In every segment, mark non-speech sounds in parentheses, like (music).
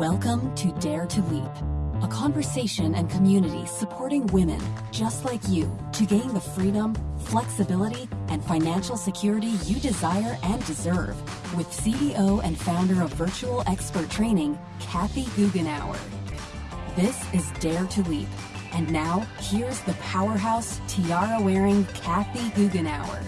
Welcome to Dare to Leap, a conversation and community supporting women just like you to gain the freedom, flexibility, and financial security you desire and deserve with CEO and founder of Virtual Expert Training, Kathy Goughenour. This is Dare to Leap. And now, here's the powerhouse tiara wearing Kathy Goughenour.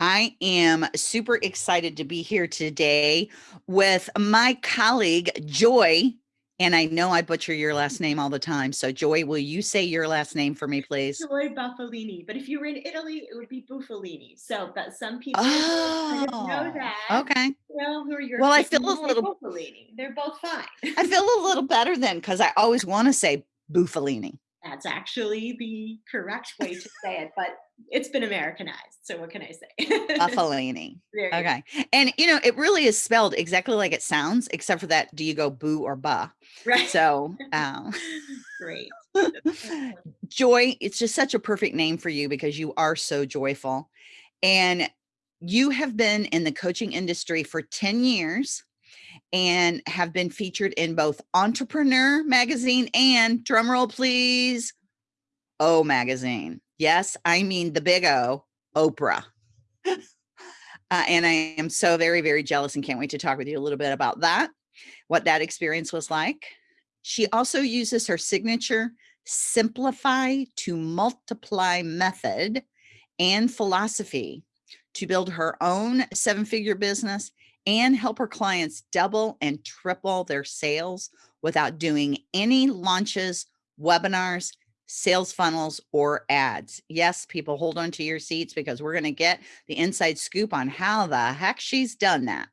I am super excited to be here today with my colleague, Joy. And I know I butcher your last name all the time. So Joy, will you say your last name for me, please? Joy Buffalini. But if you were in Italy, it would be Buffalini. So but some people oh, know that. Okay. Well, who are your well, I feel a little Buffalini. They're both fine. I feel a little better then because I always want to say Buffalini. That's actually the correct way to say it, but it's been Americanized. So what can I say? Buffalini. (laughs) okay. And you know, it really is spelled exactly like it sounds, except for that do you go boo or ba? Right. So um, (laughs) great. (laughs) Joy, it's just such a perfect name for you because you are so joyful. And you have been in the coaching industry for 10 years and have been featured in both Entrepreneur magazine and drumroll please, O magazine. Yes, I mean the big O, Oprah. (laughs) uh, and I am so very, very jealous and can't wait to talk with you a little bit about that, what that experience was like. She also uses her signature simplify to multiply method and philosophy to build her own seven figure business and help her clients double and triple their sales without doing any launches, webinars, sales funnels, or ads. Yes, people hold on to your seats because we're going to get the inside scoop on how the heck she's done that.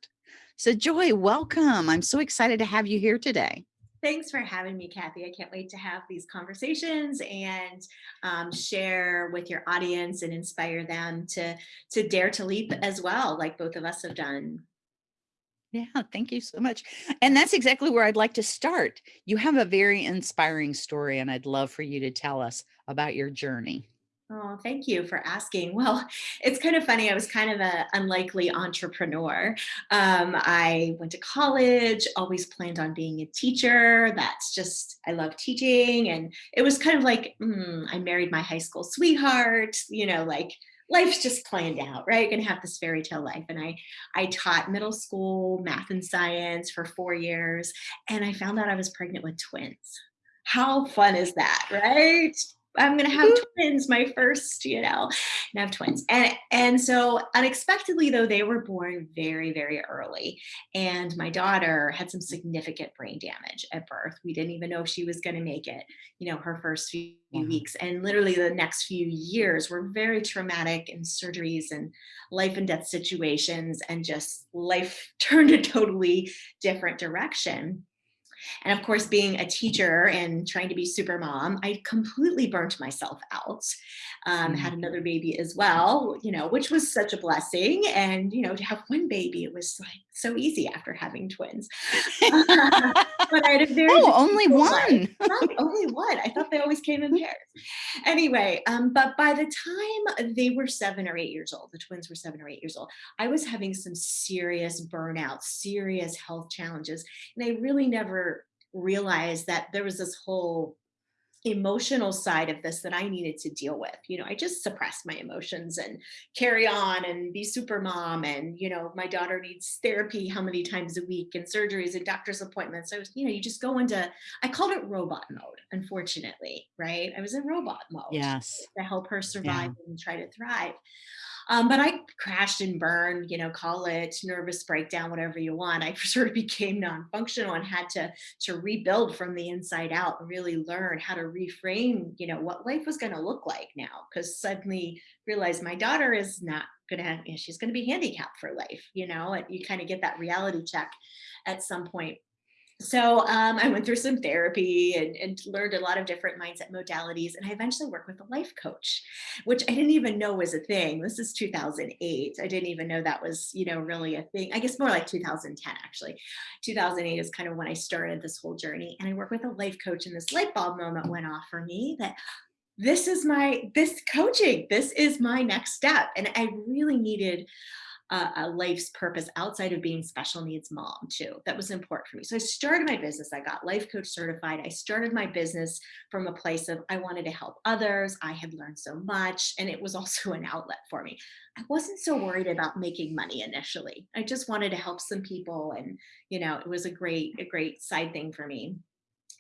So Joy, welcome. I'm so excited to have you here today. Thanks for having me, Kathy. I can't wait to have these conversations and um, share with your audience and inspire them to, to dare to leap as well, like both of us have done. Yeah, thank you so much. And that's exactly where I'd like to start. You have a very inspiring story, and I'd love for you to tell us about your journey. Oh, thank you for asking. (laughs) Well, it's kind of funny. I was kind of an unlikely entrepreneur. Um, I went to college, always planned on being a teacher. That's just, I love teaching. And it was kind of like, mm, I married my high school sweetheart, you know, like life's just planned out, right? You're gonna have this fairy tale life. And I, I taught middle school math and science for four years, and I found out I was pregnant with twins. How fun is that, right? I'm gonna have mm-hmm. twins, my first, you know, and I have twins. And and so unexpectedly though, they were born very, very early. And my daughter had some significant brain damage at birth. We didn't even know if she was gonna make it, you know, her first few wow. weeks. And literally the next few years were very traumatic and surgeries and life and death situations and just life (laughs) turned a totally different direction. And of course, being a teacher and trying to be super mom, I completely burnt myself out. Um, had mm. another baby as well, you know, which was such a blessing. And, you know, to have one baby, it was like so easy after having twins. (laughs) but I had a very oh, only one. only one. I thought they always came in pairs. Anyway, um, but by the time they were seven or eight years old, the twins were seven or eight years old, I was having some serious burnout, serious health challenges, and I really never realized that there was this whole emotional side of this that I needed to deal with. You know, I just suppressed my emotions and carry on and be super mom. And, you know, my daughter needs therapy how many times a week and surgeries and doctor's appointments. So, you know, you just go into, I called it robot mode, unfortunately, right? I was in robot mode. Yes. To help her survive yeah. and try to thrive. Um, but I crashed and burned, you know, call it nervous breakdown, whatever you want. I (laughs) sort of became non-functional and had to, to rebuild from the inside out and really learn how to reframe, you know, what life was going to look like now. Because suddenly realized my daughter is not going to have, you know, she's going to be handicapped for life, you know, and you kind of get that reality check at some point so um, I went through some therapy and, and, learned a lot of different mindset modalities. And I eventually worked with a life coach, which I didn't even know was a thing. This is 2008. I didn't even know that was, you know, really a thing. I guess more like 2010, actually. 2008 is kind of when I started this whole journey. And I worked with a life coach and this light bulb moment went off for me that this is my, this coaching, this is my next step. And I really needed a, a life's purpose outside of being special needs mom too. That was important for me. So I started my business. I got life coach certified. I started my business from a place of I wanted to help others. I had learned so much, and it was also (laughs) an outlet for me. I wasn't so worried about making money initially. I just wanted to help some people, and you know, it was a great, a great side thing for me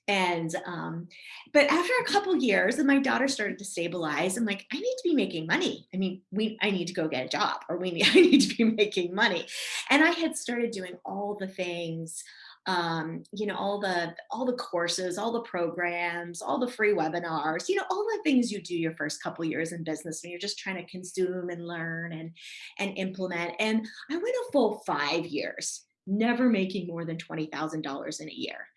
and um but after a couple years and my daughter started to stabilize i'm like i need to be making money. I mean we i need to go get a job or we need (laughs) i need to be making money. And i had started doing all the things um you know all the all the courses all the programs all the free webinars you know all the things you do your first couple years in business when you're just trying to consume and learn and and implement. And i went a full five years never making more than $20000 in a year.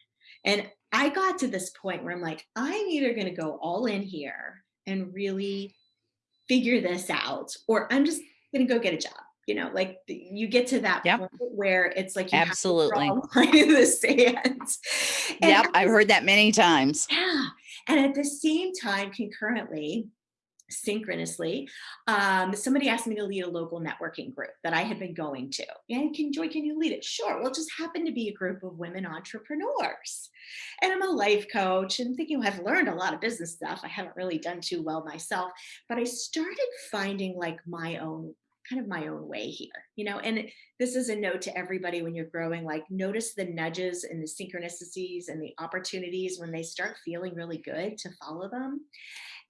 And I got to this point where I'm like, I'm either going to go all in here and really figure this out, or I'm just going to go get a job. You know, like you get to that yep. point where it's like you absolutely (laughs) in the sand. yep, I've heard that many times. Yeah, and at the same time, concurrently, synchronously, um, somebody asked me to lead a local networking group that I had been going to. And can Joy, can you lead it? Sure. Well, it just happened to be a group of women entrepreneurs. And I'm a life coach and thinking well, I've learned a lot of business stuff. I haven't really done too well myself, but I started finding like my own kind of my own way here, you know, and this is a note to everybody when you're growing, like notice the nudges and the synchronicities and the opportunities when they start feeling really good to follow them.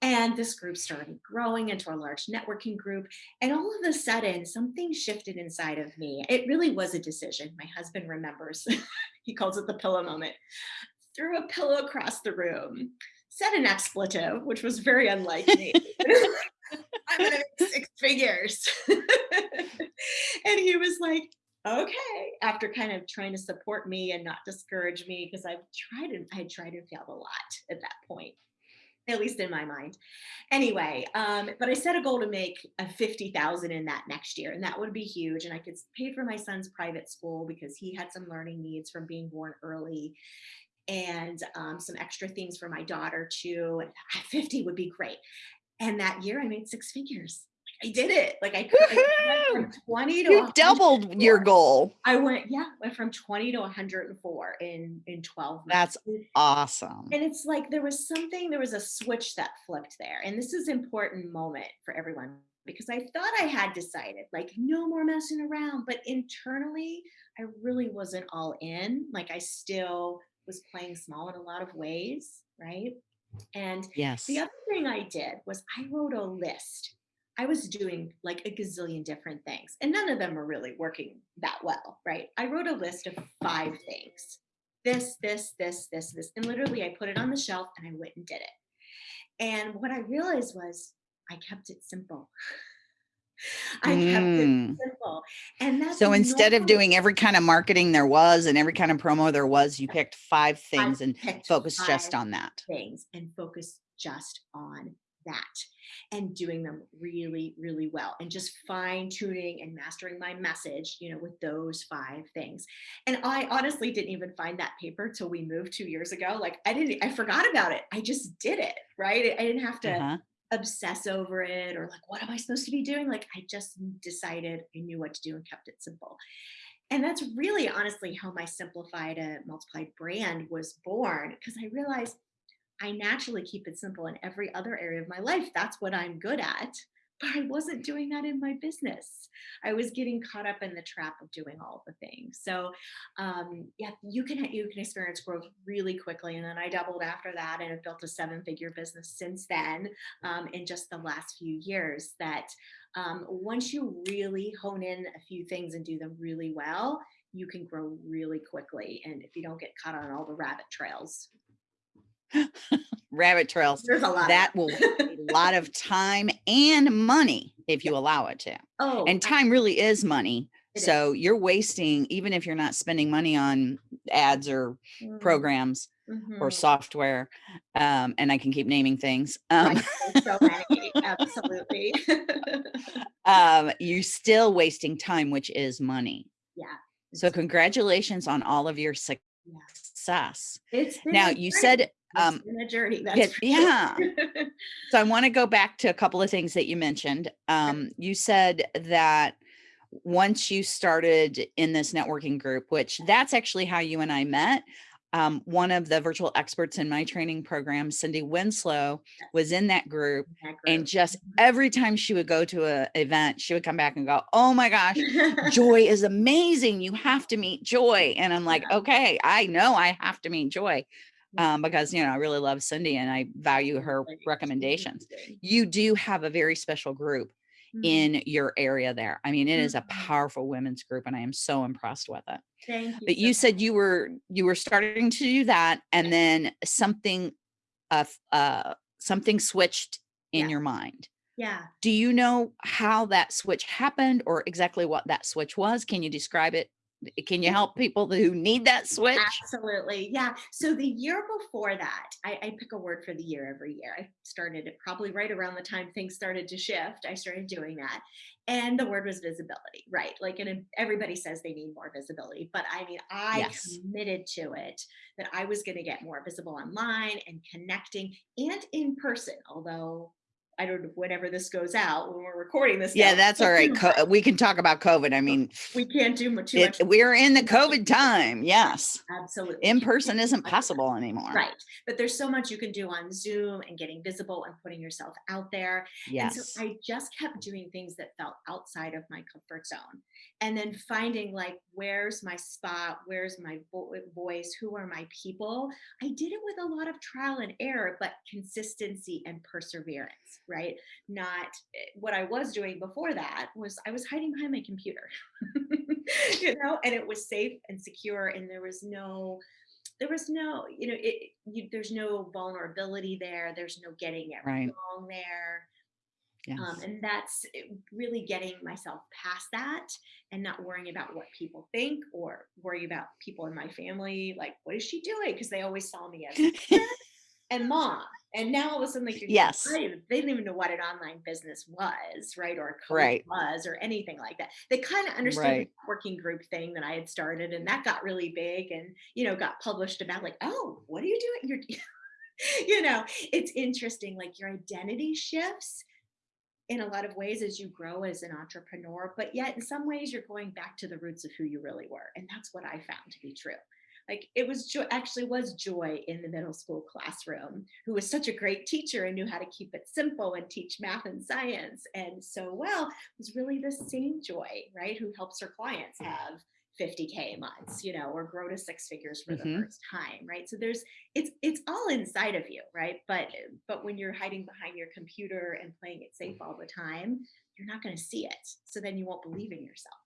And this group started growing into a large networking group. And all of a sudden, something shifted inside of me. It really was a decision. My husband remembers, (laughs) he calls it the pillow moment. Threw a pillow across the room, said an expletive, which was very unlike me. (laughs) (laughs) I'm gonna make six figures. and he was like, okay, after kind of trying to support me and not discourage me, because I've tried and I tried and failed a lot at that point at least in my mind. Anyway, um, but I set a goal to make a 50,000 in that next year, and that would be huge. And I could pay for my son's private school because he had some learning needs from being born early and um, some extra things for my daughter too. And 50 would be great. And that year I made six figures. I did it. Like I, I went from 20 to you doubled your goal. I went, yeah, went from 20 to 104 in in 12 months. That's awesome. And it's like there was something, there was a switch that flipped there. And this is an important moment for everyone because I thought I had decided like no more messing around, but internally I really wasn't all in. Like I still was playing small in a lot of ways, right? And yes. the other thing I did was I wrote a list I was doing like a gazillion different things, and none of them were really working that well, right? I wrote a list of five things this, this, this, this, this. And literally, I put it on the shelf and I went and did it. And what I realized was I kept it simple. (laughs) I kept it mm. simple. And that's so instead of doing every kind of marketing there was and every kind of promo there was, you picked five things I and focused just on that. Things and focused just on that and doing them really, really well and just fine tuning and mastering my message, you know, with those five things. And I honestly didn't even find that paper till we moved two years ago. Like I didn't, I forgot about it. I just did it, right? I didn't have to uh-huh. obsess over it or like, what am I supposed to be doing? Like I just decided I knew what to do and kept it simple. And that's really honestly how my simplify to multiply brand was born because I realized I naturally keep it simple in every other area of my life. That's what I'm good at. (laughs) But I wasn't doing that in my business. I was getting caught up in the trap of doing all the things. So, um, yeah, you can you can experience growth really quickly. And then I doubled after that, and have built a seven-figure business since then. Um, in just the last few years, that um, once you really hone in a few things and do them really well, you can grow really quickly. And if you don't get caught on all the rabbit trails, rabbit trails. There's a lot that will (laughs) a lot of time and money if you allow it to. Oh, and time really is money. So is. you're wasting, even if you're not spending money on ads or mm-hmm. programs mm-hmm. or software. Um, and I can keep naming things. Um, so many, absolutely. (laughs) (laughs) um, you're still wasting time, which is money. Yeah. So congratulations on all of your success. It's now you said um a journey that's yeah, so i want to go back to a couple of things that you mentioned um you said that once you started in this networking group, which that's actually how you and I met. Um, one of the virtual experts in my training program, Cindy Winslow, was in that group. That And just every time she would go to an event, she would come back and go, Oh my gosh, (laughs) Joy is amazing. You have to meet Joy. And I'm like, okay, I know I have to meet Joy. Yeah. Um, because you know, I really love Cindy and I value her recommendations. You do have a very special group Mhm. in your area there. I mean, it is a Mhm. powerful women's group and I am so impressed with it. Thank you. But so you said much. you were you were starting to do that and then something uh uh something switched in Yeah. your mind. Yeah. Do you know how that switch happened or exactly what that switch was? Can you describe it? Eh, can you help people who need that switch? Absolutely. Yeah. So the year before that, I, I pick a word for the year every year. I started it probably right around the time things started to shift. I started doing that. And the word was visibility, right? Like, and everybody says they need more visibility, but I mean, I Yes. committed to it that I was going to get more visible online and connecting and in person. Although I don't know whenever this goes out when we're recording this. Yeah, now, that's all right. Co- (laughs) we can talk about COVID. I mean, (laughs) we can't do mu- too it, much. we're in the (laughs) COVID time. Yes. Absolutely. In person isn't possible anymore. Right. But there's so much you can do on Zoom and getting visible and putting yourself out there. And Yes. so I just kept doing things that felt outside of my comfort zone. And then finding like, where's my spot? Where's my vo- voice? Who are my people? I did it with a lot of trial and error, but consistency and perseverance, right? Not what I was doing before that was I was hiding behind my computer, (laughs) you know, and it was safe and secure. And there was no, there was no, you know, it, you, there's no vulnerability there. There's no getting it Right. wrong there. Yes. Um, and that's really getting myself past that and not worrying about what people think or worry about people in my family. Like, what is she doing? Because they always saw me as (laughs) and mom. And now all of a sudden, like, you're Yes. right, they didn't even know what an online business was, right? Or Right. was, or anything like that. They kind of understood Right. the working group thing that I had started, and that got really big and, you know, got published about, like, oh, what are you doing? You're, (laughs) you know, it's interesting, like, your identity shifts in a lot of ways as you grow as an entrepreneur, but yet in some ways you're going back to the roots of who you really were. And that's what I found to be true. Like it was joy, actually was joy in the middle school classroom, who was such a great teacher and knew how to keep it simple and teach math and science and so well, it was really the same joy, right? Who helps her clients have 50k months, you know, or grow to six figures for Mhm. the first time, right? So there's it's it's all inside of you, right? But but when you're hiding behind your computer and playing it safe all the time, you're not going to see it. So then you won't believe in yourself.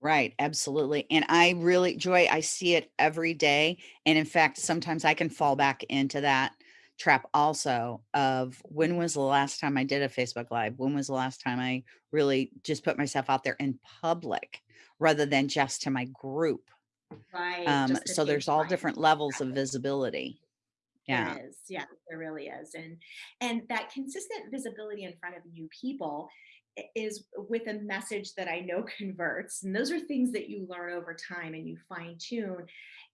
Right, absolutely. And I really, Joy, I see it every day. And in fact, sometimes I can fall back into that trap also of when was the last time I did a Facebook Live? When was the last time I really just put myself out there in public rather than just to my group? Right. Um, so there's all different levels of visibility. Yeah. There is. Yeah, there really is. And and that consistent visibility in front of new people is with a message that I know (laughs) converts. And those are things that you learn over time and you fine tune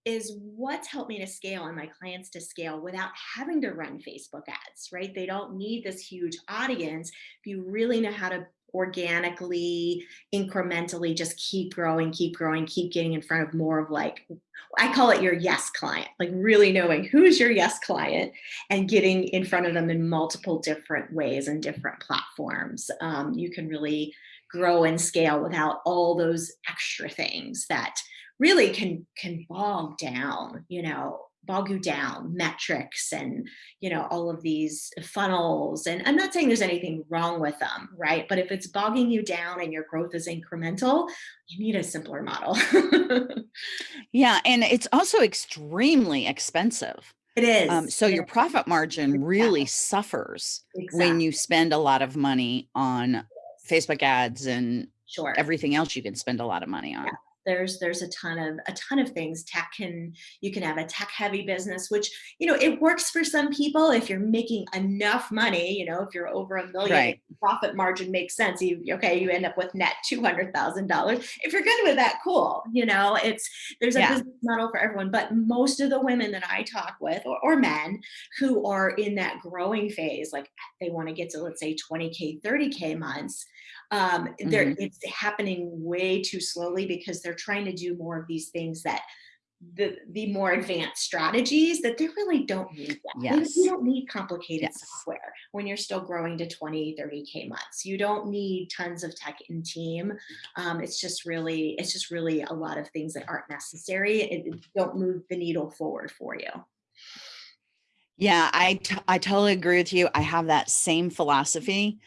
is what's helped me to scale and my clients to scale without having to run Facebook ads, right? They don't need this huge audience. If you really know how to organically, incrementally just keep growing, keep growing, keep getting in front of more of like I call it your yes client, like really knowing who's your yes client and getting in front of them in multiple different ways and different platforms. Um, you can really grow and scale without all those extra things that really can can bog down, you know, bog you down, metrics and you know all of these funnels. And I'm not saying there's anything wrong with them, right? But if it's bogging you down and your growth is incremental, you need a simpler model. Yeah. And it's also extremely expensive. It is. Um, so It your is. profit margin really Exactly. suffers when you spend a lot of money on Facebook ads and Sure. everything else you can spend a lot of money on. Yeah. There's there's a ton of a ton of things. Tech can you can have a tech heavy business, which you know it works for some people if you're making enough money. You know, if you're over a million, Right. profit margin makes sense. You okay, you end up with net two hundred thousand dollars. If you're good with that, cool. You know, it's there's a Yeah. business model for everyone. But most of the women that I talk with, or, or men, who are in that growing phase, like they want to get to let's say 20k, 30k months Um, they're, Mhm. it's happening way too slowly because they're trying to do more of these things that the the more advanced strategies that they really don't need that. Yes. You don't need complicated Yes. software when you're still growing to 20, 30K months. You don't need tons of tech in team. Um, it's just really, it's just really a lot of things that aren't necessary. It, it don't move the needle forward for you. Yeah, I I totally agree with you. I have that same philosophy.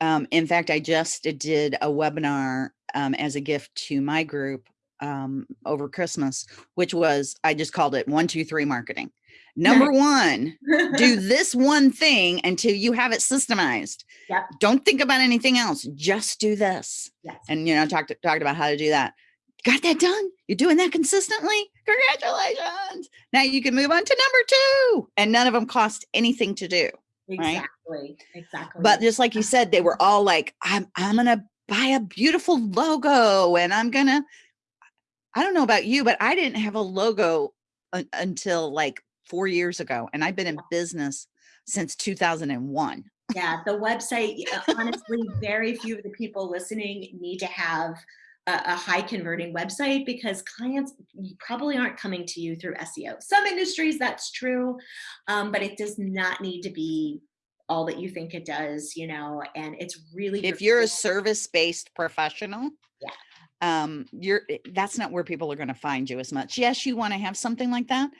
Um, in fact, I just did a webinar um, as a gift to my group um, over Christmas, which was I just called it one, two, three marketing. Number one, do (laughs) this one thing until you have it systemized. Yep. Don't think about anything else. Just do this. Yes. And you know, talked talked about how to do that. Got that done? You're doing that consistently? Congratulations. Now you can move on to number two. And none of them cost anything to do. right? Exactly. Exactly. But just like you said, they were all like, I'm I'm gonna buy a beautiful logo and I'm gonna I don't know about you, but I didn't have a logo un- until like four years ago. And I've been in business since 2001. yeah, the (laughs) website, honestly, very few of the people listening need to have a, high converting website because clients probably aren't coming to you through SEO. Some industries that's true, um, but it does not need to be all that you think it does, you know, and it's really if you're a service-based professional Yeah. um you're eh, that's not where people are going to find you as much. Yes you want to have something like that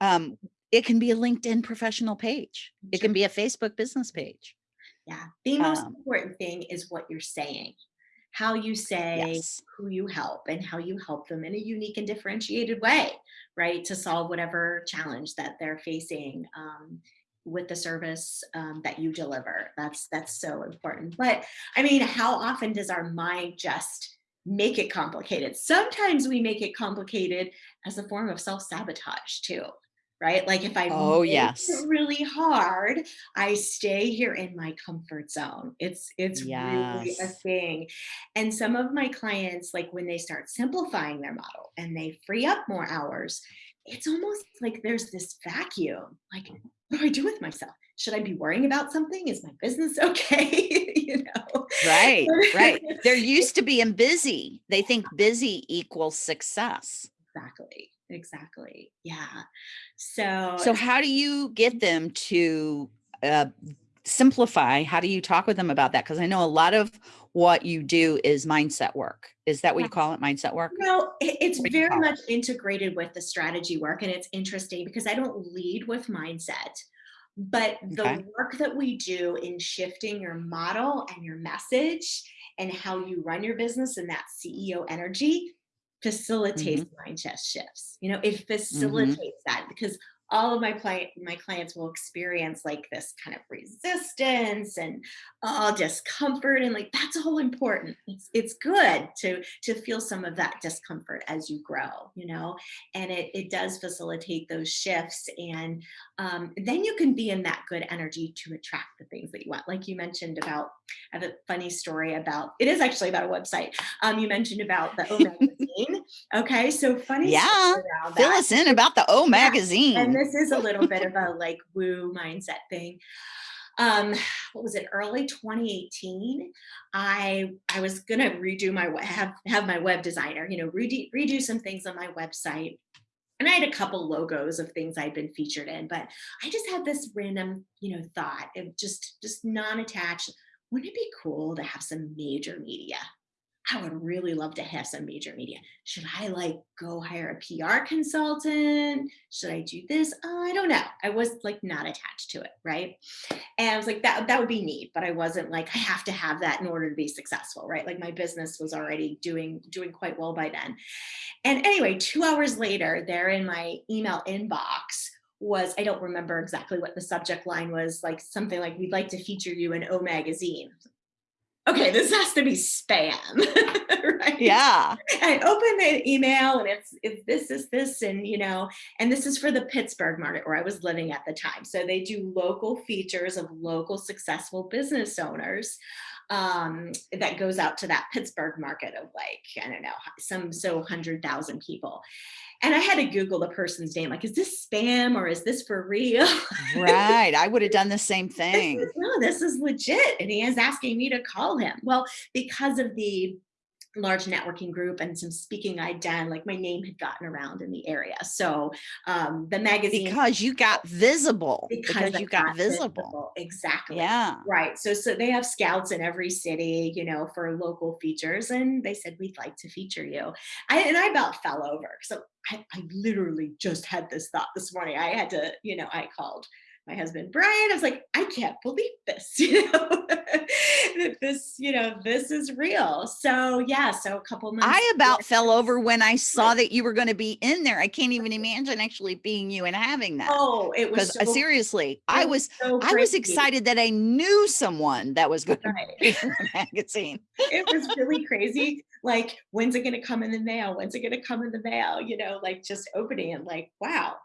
um it can be a linkedin professional page. It can be a facebook business page. Yeah, the most um, important thing is what you're saying, how you say, yes who you help and how you help them in a unique and differentiated way, right? To solve whatever challenge that they're facing um, with the service um, that you deliver. That's that's so important. But I mean, how often does our mind just make it complicated? Sometimes we make it complicated as a form of self-sabotage too. Right? Like if I Oh, yes. really hard, I stay here in my comfort zone. It's it's really a thing. And some of my clients, like when they start simplifying their model and they free up more hours, it's almost like there's this vacuum. Like, mm-hmm. what do I do with myself? Should I be worrying about something? Is my business (laughs) okay? (laughs) you know? right right they're (laughs) used to being busy they think busy equals success exactly. Exactly. Yeah. So, so how do you get them to uh, simplify how do you talk with them about that because i know a lot of what you do is mindset work is that what you call it mindset work No, it's What do you very it? much integrated with the strategy work. And it's interesting because I don't lead with mindset, but the Okay. work that we do in shifting your model and your message and how you run your business and that CEO energy facilitates mind mm-hmm. mindset shifts. You know, it mm-hmm. facilitates that because all of my client my clients will experience like this kind of resistance and oh discomfort and like that's all important. It's it's good to to feel some of that discomfort as you grow you know? And it it does facilitate those shifts and um, then you can be in that good energy to attract the things that you want. Like you mentioned about I have a funny story about it is actually about a website. Um you mentioned about the o (laughs) magazine. Okay so funny Yeah, fill us in about the o magazine And this is a little bit of a (laughs) like woo mindset thing. Um, what was it? Early 2018. I I was gonna redo my have have my web designer, you know, redo redo some things on my website. And I had a couple logos of things I'd been featured in, but I just had this random, you know, thought of just just non-attached. Wouldn't it be cool to have some major media? I would really love to have some major media. Should I like go hire a PR consultant? Should I do this? Uh, I don't know. I was like not attached to it, right? And I was like, that that would be neat, but I wasn't like I have to have that in order to be successful, right? Like my business was already doing doing quite well by then. And anyway, two hours later, there in my email inbox was I don't remember exactly what the subject line was, like something like we'd like to feature you in O magazine. Okay, this has to be spam, (laughs) right? yeah I open the email and it's it's this is this and you know and this is for the Pittsburgh market where I was living at the time. So they do local features of local successful business owners. um, that goes out to that Pittsburgh market of like, I don't know, some so 100,000 people. And I had to Google the person's name, like, is this spam or is this for real? right. I would have done the same thing. (laughs) This is, no, this is legit. And he is asking me to call him. Well, because of the large networking group and some speaking I'd done, like my name had gotten around in the area. So um, the magazine. Because you got visible. Because, because you got, got visible. visible. Exactly. Yeah. Right. So, so they have scouts in every city, you know, for local features. And they said, we'd like to feature you. I, and I about fell over. So I, I literally just had this thought this morning. I had to, you know, I called my husband Brian. I was like, I can't believe this, (laughs) you know, that this, you know, this is real. So yeah, so a couple months. I about fell over when I saw that you were going to be in there. I can't even imagine actually being you and having that. Oh, it was uh, so, seriously. I was so I was excited that I knew someone that was going right. to be in the magazine. it was really crazy. Like, when's it going to come in the mail? When's it going to come in the mail? You know, like just opening and like, wow,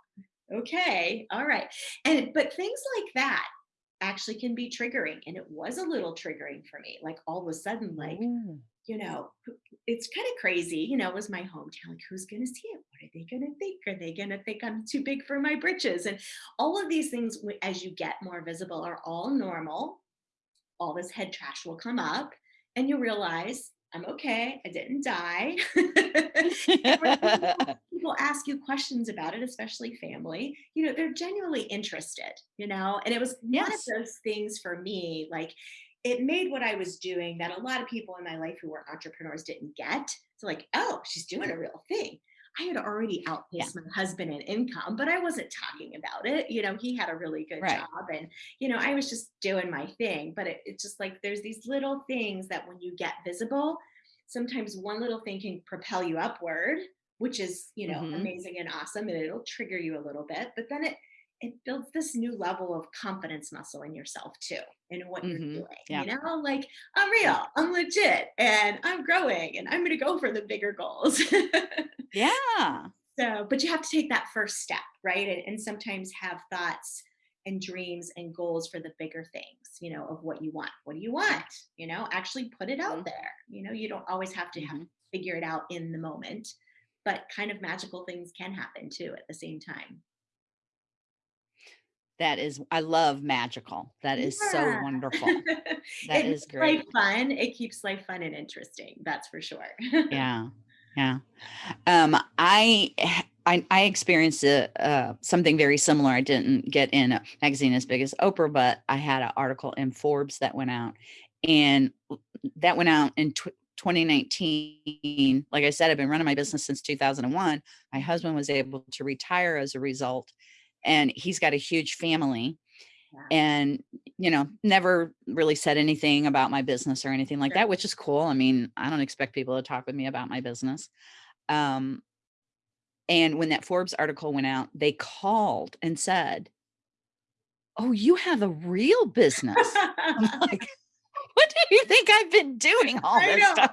okay, all right. And but things like that actually can be triggering. And it was a little triggering for me. Like all of a sudden, like, Ooh. you know, it's kind of crazy. You know, it was my hometown. Like, who's gonna see it? What are they gonna think? Are they gonna think I'm too big for my britches? And all of these things, as you get more visible, are all normal. All this head trash will come up, and you realize I'm okay. I didn't die. (laughs) (laughs) people ask you questions about it, especially family, you know, they're genuinely interested, you know, and it was yes. one of those things for me, like it made what I was doing that a lot of people in my life who were entrepreneurs didn't get. So like, oh, she's doing a real thing. I had already outpaced yeah. my husband in income, but I wasn't talking about it. You know, he had a really good right. job and, you know, I was just doing my thing. But it, it's just like there's these little things that when you get visible, sometimes one little thing can propel you upward, which is, you know, mm-hmm. amazing and awesome. And it'll trigger you a little bit, but then it, it builds this new level of confidence muscle in yourself too in what mm-hmm. you're doing yeah. you know like i'm real i'm legit and i'm growing and i'm going to go for the bigger goals (laughs) yeah. So but you have to take that first step right? And, and sometimes have thoughts and dreams and goals for the bigger things you know of what you want. What do you want? You know actually put it out mm-hmm. there. You know you don't always have to mm-hmm. have to figure it out in the moment but kind of magical things can happen too at the same time. That is i love magical. That is yeah. so wonderful. (laughs) That is great. life fun. It keeps life fun and interesting that's for sure. (laughs) Yeah yeah um i I, I experienced a, uh, something very similar. I didn't get in a magazine as big as Oprah, but I had an article in Forbes that went out, and that went out in 2019. Like I said, I've been running my business since 2001. My husband was able to retire as a result, and he's got a huge family and you know never really said anything about my business or anything like sure. that which is cool i mean i don't expect people to talk with me about my business um and when that forbes article went out they called and said oh you have a real business I'm (laughs) like (laughs) what do you think I've been doing all I this know. time?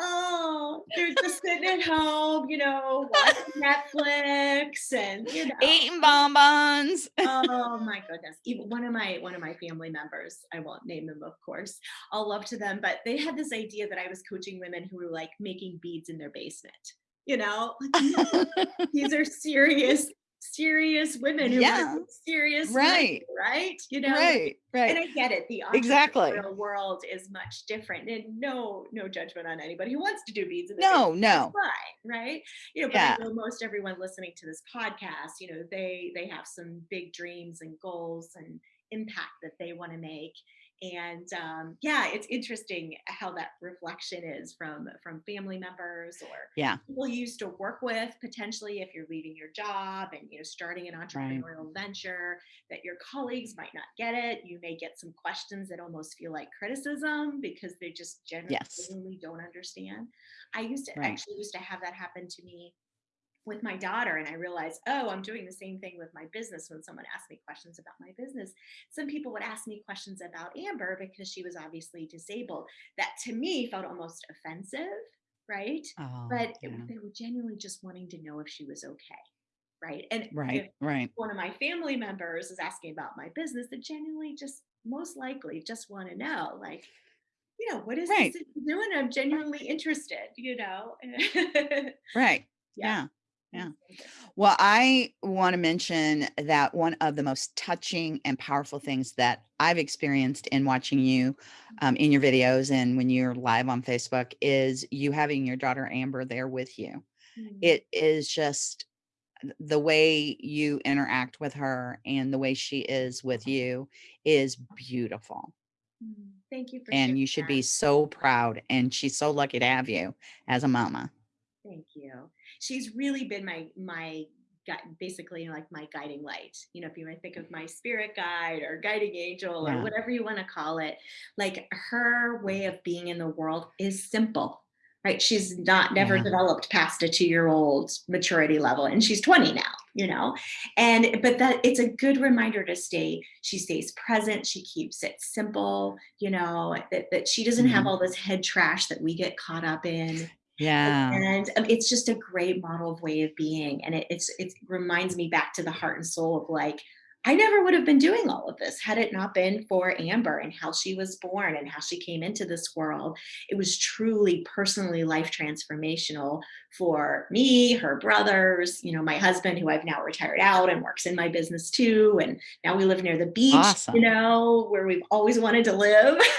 Oh, they're just sitting at (laughs) home, you know, watching Netflix and you know eating bonbons. oh my (laughs) goodness. Even one of my one of my family members, I won't name them, of course. I'll love to them, but they had this idea that I was coaching women who were like making beads in their basement you know like, these are serious serious women who yeah. serious right right you know right right. And i get it the exactly. world is much different and no no judgment on anybody who wants to do beads in no no. fine right? You know but yeah. I know most everyone listening to this podcast you know they they have some big dreams and goals and impact that they want to make and um, yeah it's interesting how that reflection is from from family members or yeah people you used to work with potentially if you're leaving your job and you know starting an entrepreneurial right. venture that your colleagues might not get it you may get some questions that almost feel like criticism because they just generally yes. don't understand i used to right. actually used to have that happen to me with my daughter and I realized, oh, I'm doing the same thing with my business when someone asked me questions about my business. Some people would ask me questions about Amber because she was obviously disabled. That to me felt almost offensive, right? Oh, but yeah. it, they were genuinely just wanting to know if she was okay. Right. And right, right. One of my family members is asking about my business that genuinely just most likely just want to know, like, you know, what is Right. this doing? I'm genuinely interested, you know? (laughs) Right. yeah. Yeah. Yeah. Well, I want to mention that one of the most touching and powerful things that I've experienced in watching you um, in your videos and when you're live on Facebook is you having your daughter Amber there with you. Mm, It is just the way you interact with her and the way she is with you is beautiful. mm. Thank you for And you should that. be so proud. And she's so lucky to have you as a mama. Thank you. She's really been my my basically like my guiding light. You know, if you want to think of my spirit guide or guiding angel or whatever you want to call it, like her way of being in the world is simple. Right? She's not never Yeah. developed past a 2-year-old maturity level and she's 20 now, you know. And but that it's a good reminder to stay she stays present, she keeps it simple, you know, that, that she doesn't have Mhm. all this head trash that we get caught up in Yeah. and um, it's just a great model of way of being and it, it's it reminds me back to the heart and soul of like i never would have been doing all of this had it not been for amber and how she was born and how she came into this world it was truly personally life transformational for me her brothers you know my husband who i've now retired out and works in my business too and now we live near the beach Awesome. you know where we've always wanted to live (laughs)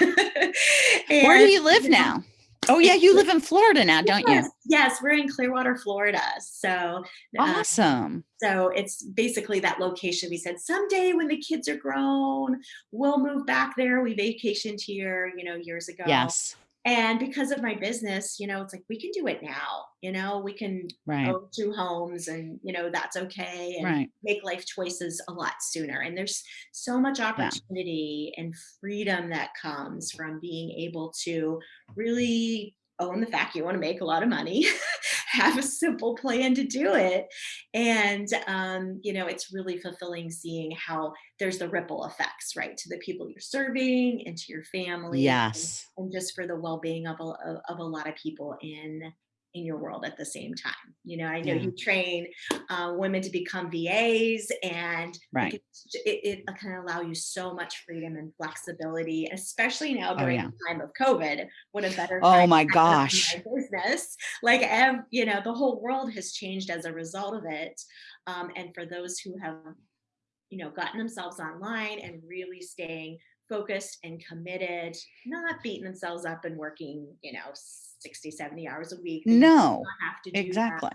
Where do you live now? Oh yeah, you live in Florida now, don't you? Yes, we're in Clearwater, Florida. So, uh, Awesome. so it's basically that location. We said someday when the kids are grown, we'll move back there. We vacationed here, you know, years ago. Yes. And because of my business, you know, it's like we can do it now. You know, we can Right. own two homes, and you know that's okay, and Right. make life choices a lot sooner. And there's so much opportunity and freedom that comes from being able to really own the fact you want to make a lot of money, (laughs) have a simple plan to do it. And, um, you know, it's really fulfilling seeing how there's the ripple effects, right, to the people you're serving and to your family. Yes. And just for the well-being of a, of of a lot of people in in your world at the same time. You know, I know Yeah. you train uh, women to become VAs, and Right. it, it, it can allow you so much freedom and flexibility, especially now Oh during yeah. the time of COVID. What a better Oh my gosh. my business. Like, you know, the whole world has changed as a result of it. Um, and for those who have you know, gotten themselves online and really staying focused and committed, not beating themselves up and working, you know, 60, 70 hours a week. No. have to do. Exactly.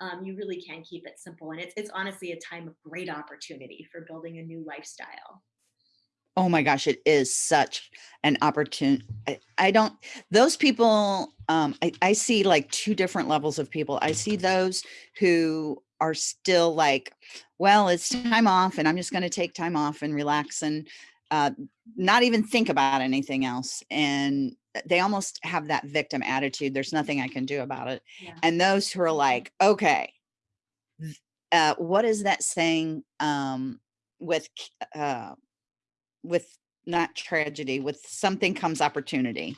Um, you really can keep it simple. And it's, it's honestly a time of great opportunity for building a new lifestyle. Oh my gosh, it is such an opportunity. I, I don't, those people, um, I, I see like two different levels of people. I see those who are still like, well, it's time off and I'm just going to take time off and relax and uh, not even think about anything else. And they almost have that victim attitude. There's nothing I can do about it. Yeah. And those who are like, okay, uh, what is that saying um, with, uh, with not tragedy, with something comes opportunity.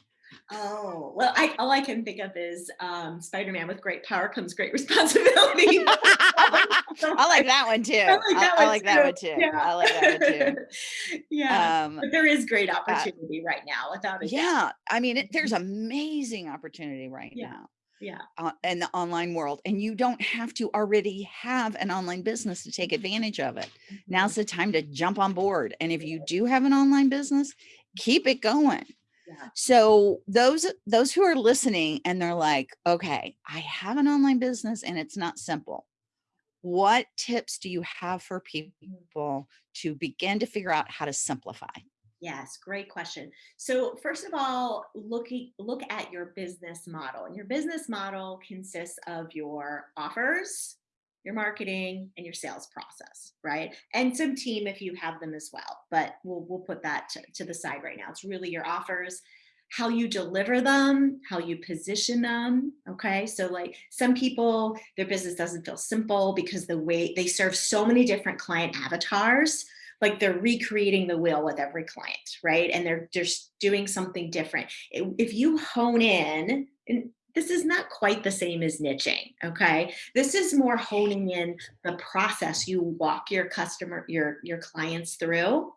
Oh, well, I, all I can think of is um, Spider-Man with great power comes great responsibility. (laughs) I like that one too. I like that I one like that one too. Yeah. I like that one too. yeah. (laughs) Um, but there is great opportunity right now without a doubt. yeah, I mean, it, there's amazing opportunity right Yeah. now Yeah. uh, in the online world, and you don't have to already have an online business to take advantage of it. Now's the time to jump on board. And if you do have an online business, keep it going. Yeah. So those those who are listening and they're like, okay, I have an online business and it's not simple. What tips do you have for people to begin to figure out how to simplify? Yes, great question. So first of all, looking look at your business model. And your business model consists of your offers, your marketing, and your sales process, right? And some team if you have them as well. But we'll we'll put that to, to the side right now. It's really your offers, how you deliver them, how you position them. Okay. So like some people, their business doesn't feel simple because the way they serve so many different client avatars like they're recreating the wheel with every client, right? And they're just doing something different. If you hone in, and this is not quite the same as niching, okay? This is more honing in the process you walk your customer, your your clients through.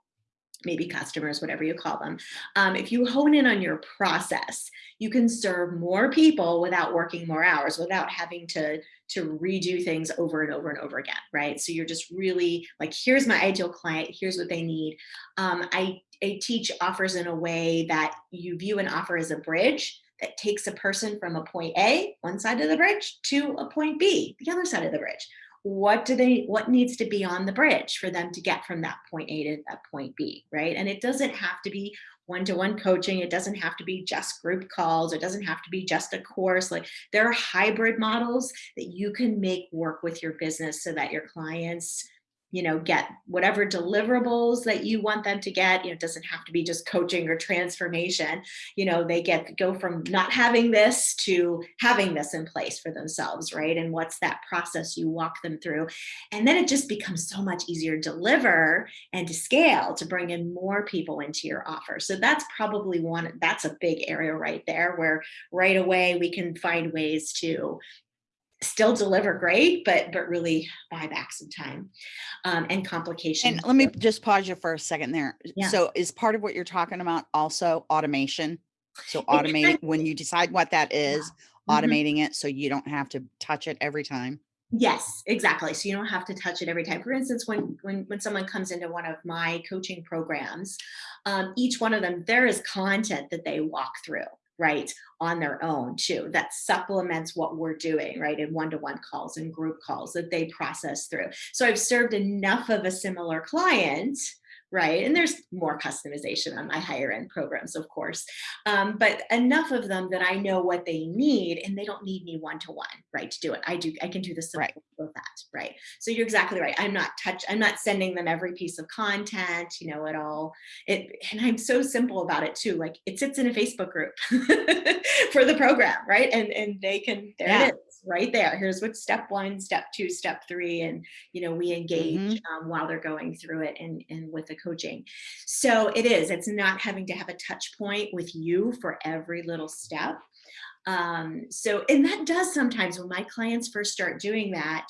maybe customers, whatever you call them. Um, if you hone in on your process, you can serve more people without working more hours, without having to, to redo things over and over and over again, right? So you're just really like, here's my ideal client, here's what they need. Um, I, I teach offers in a way that you view an offer as a bridge that takes a person from a point A, one side of the bridge, to a point B, the other side of the bridge. What do they what needs to be on the bridge for them to get from that point a to that point b right? And it doesn't have to be one-to-one -one coaching. It doesn't have to be just group calls. It doesn't have to be just a course. Like there are hybrid models that you can make work with your business so that your clients you know, get whatever deliverables that you want them to get. You know, it doesn't have to be just coaching or transformation. You know, they get go from not having this to having this in place for themselves, right? And what's that process you walk them through? And then it just becomes so much easier to deliver and to scale to bring in more people into your offer. So that's probably one, that's a big area right there where right away we can find ways to still deliver great, but but really buy back some time um, and complications. And let me just pause you for a second there. Yeah. So is part of what you're talking about also automation? So automate when you decide what that is, Mhm. automating it so you don't have to touch it every time. Yes, exactly. So you don't have to touch it every time. For instance, when when when someone comes into one of my coaching programs, um, each one of them there is content that they walk through right on their own too that supplements what we're doing right in one-to-one calls and group calls that they process through. So i've served enough of a similar client right? And there's more customization on my higher end programs, of course, um, but enough of them that I know what they need and they don't need me one-to-one, right, to do it. I do, I can do the support right. of that, right? So you're exactly right. I'm not touch, I'm not sending them every piece of content, you know, at all. It, and I'm so simple about it too. Like it sits in a Facebook group (laughs) for the program, right? And, and they can, there Yeah. it is right there. Here's what step one, step two, step three, and you know we engage Mhm. um, while they're going through it and and with the coaching. So it is. It's not having to have a touch point with you for every little step. Um, so and that does sometimes when my clients first start doing that,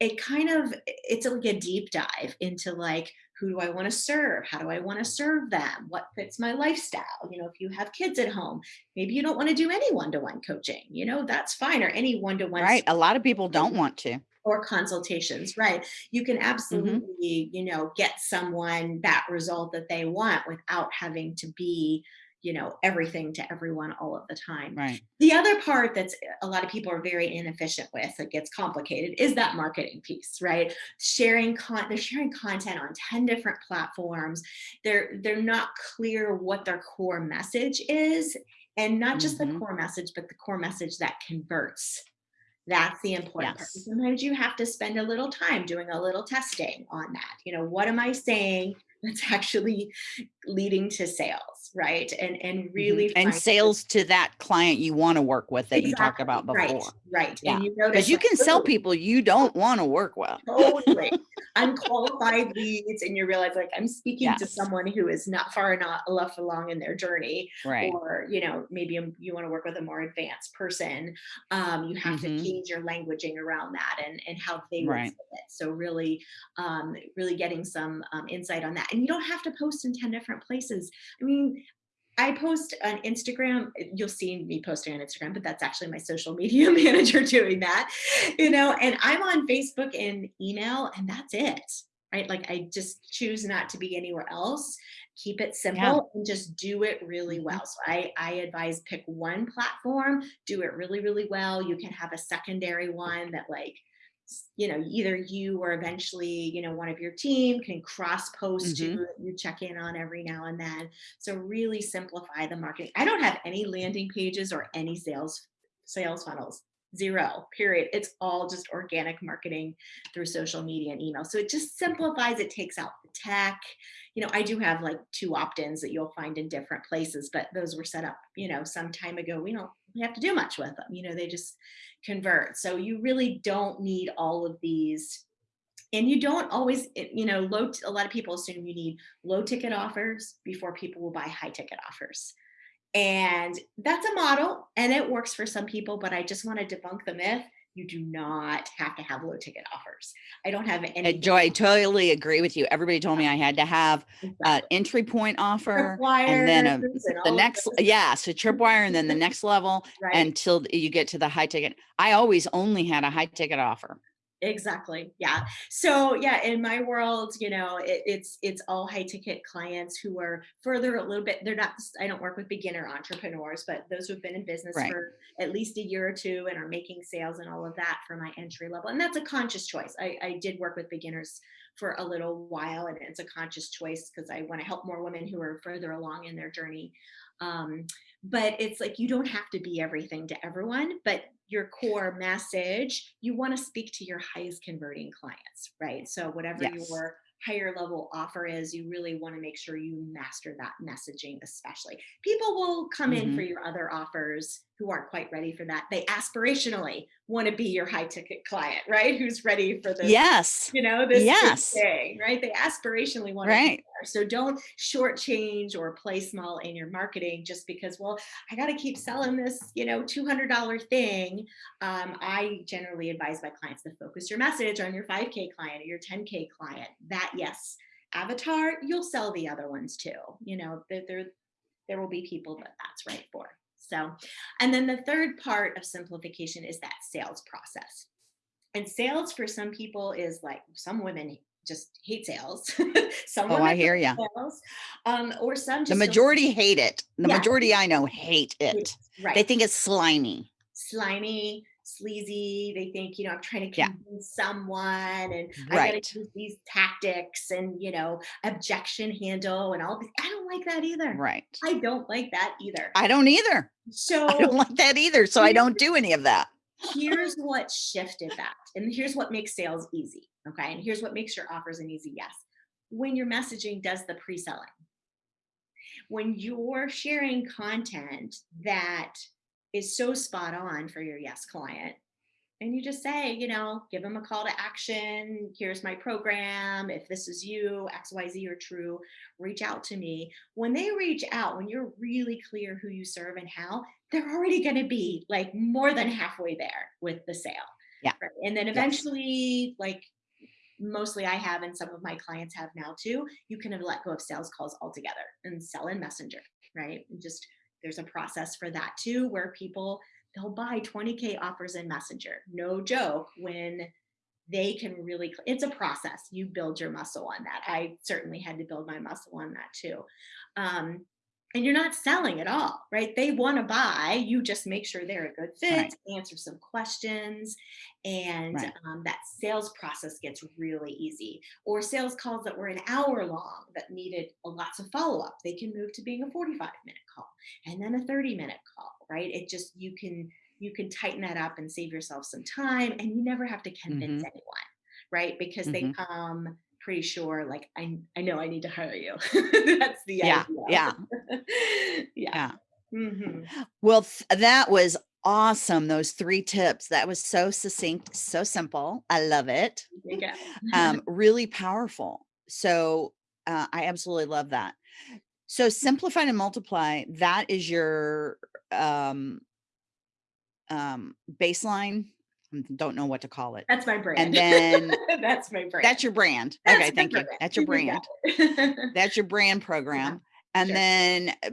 it kind of it's like a deep dive into like who do I want to serve? How do I want to serve them? What fits my lifestyle? You know, if you have kids at home, maybe you don't want to do any one-to-one coaching, you know, that's fine, or any one-to-one Right. A lot of people don't want to. or consultations, right? You can Mm-hmm. absolutely, you know, get someone that result that they want without having to be, you know, everything to everyone all of the time. Right. The other part that's a lot of people are very inefficient with that gets complicated is that marketing piece, right? Sharing con they're sharing content on 10 different platforms. They're they're not clear what their core message is and not just the Mhm. core message but the core message that converts. That's the important part. Sometimes you have to spend a little time doing a little testing on that. You know, what am I saying that's actually leading to sales, right? And and really Mhm. And sales to that client you want to work with that you talked about before. Right. Yeah. And you notice Because you can sell people you don't want to work with. totally (laughs) unqualified leads and you realize like i'm speaking to someone who is not far enough along in their journey Right. or you know maybe um, you want to work with a more advanced person um, you have Mhm. to change your languaging around that and and how they Right. so really um, really getting some um, insight on that and you don't have to post in 10 different places i mean I post on Instagram. You'll see me posting on Instagram, but that's actually my social (laughs) media manager doing that, you know. And I'm on Facebook and email, and that's it, right? Like I just choose not to be anywhere else. Keep it simple and just do it really Mhm. well. So I I advise pick one platform, do it really really well. You can have a secondary one that like you know either you or eventually you know one of your team can cross post Mhm. to you check in on every now and then so really simplify the marketing. I don't have any landing pages or any sales sales funnels. Zero, period. It's all just organic marketing through social media and email. So it just simplifies, it takes out the tech. You know, I do have like two opt-ins that you'll find in different places, but those were set up, you know, some time ago. We don't we have to do much with them. You know, they just convert. So you really don't need all of these and you don't always you know low a lot of people assume you need low ticket offers before people will buy high ticket offers and that's a model and it works for some people but i just want to debunk the myth you do not have to have low ticket offers. I don't have Uh, any. Joy, I totally agree with you. Everybody told me I had to have an entry point offer and then a, and the next, yeah, so tripwire and then the (laughs) next level right? until you get to the high ticket. I always only had a high ticket offer. Exactly. Yeah. So yeah, in my world, you know, it, it's it's all high ticket clients who are further a little bit. They're not. I don't work with beginner entrepreneurs, but those who've been in business Right. for at least a year or two and are making sales and all of that for my entry level. And that's a conscious choice. I, I did work with beginners for a little while, and it's a conscious choice because I want to help more women who are further along in their journey. Um, but it's like you don't have to be everything to everyone, but your core message, you want to speak to your highest converting clients, right? So whatever Yes. your higher level offer is, you really want to make sure you master that messaging, especially. People will come in for Mhm. your other offers who aren't quite ready for that. They aspirationally want to be your high ticket client, right? Who's ready for this Yes, you know, this Yes. thing, right? They aspirationally want to be right. there. So don't shortchange or play small in your marketing just because, well, I got to keep selling this, you know, $200 thing. Um, I generally advise my clients to focus your message on your 5K client or your 10K client. That, yes, avatar, you'll sell the other ones too. You know, there, there, there will be people that that's right for. So, and then the third part of simplification is that sales process. And sales for some people is like some women just hate sales. (laughs) some Oh, women I hear sales, um, or some just The majority hate it. The Yeah. majority I know hate hate it. Right. They think it's slimy. slimy, sleazy. They think, you know, I'm trying to Yeah. convince someone and I Right. gotta use these tactics and, you know, objection handle and all these. I don't like that either. Right. I don't like that either. I don't either. So (laughs) I don't like that either. So I don't do any of that. here's what shifted that. And here's what makes sales easy. Okay. And here's what makes your offers an easy yes. When your messaging does the pre selling, when you're sharing content that is so spot on for your yes client, and you just say, you know, give them a call to action. Here's my program. If this is you, XYZ are true, reach out to me. When they reach out, when you're really clear who you serve and how, they're already going to be like more than halfway there with the sale. Yeah. Right? And then Yes. eventually, like mostly I have and some of my clients have now too, you can have let go of sales calls altogether and sell in Messenger, right? And just there's a process for that too, where people they'll buy 20k offers in Messenger. No joke. When they can really, it's a process. You build your muscle on that. I certainly had to build my muscle on that too. Um, and you're not selling at all, right? They want to buy. You just make sure they're a good fit, Right. answer some questions, and Right. um, that sales process gets really easy. Or sales calls that were an hour long that needed lots of follow up, they can move to being a 45 minute call and then a 30 minute call, right? It just you can you can tighten that up and save yourself some time, and you never have to convince Mhm. anyone, right? Because they Mhm. come pretty sure, like I I know I need to hire you. (laughs) That's the Yeah. idea. Yeah. (laughs) yeah. Yeah. Mhm. Well, th- that was awesome. Those three tips. That was so succinct, so simple. I love it. Go. (laughs) Um, really powerful. So uh, I absolutely love that. So simplify and multiply. That is your um, um, baseline. Don't know what to call it. That's my brand. And then (laughs) that's my brand. that's your brand. That's Okay, thank you. That's (laughs) your brand. That's your brand program. (laughs) And sure. then uh,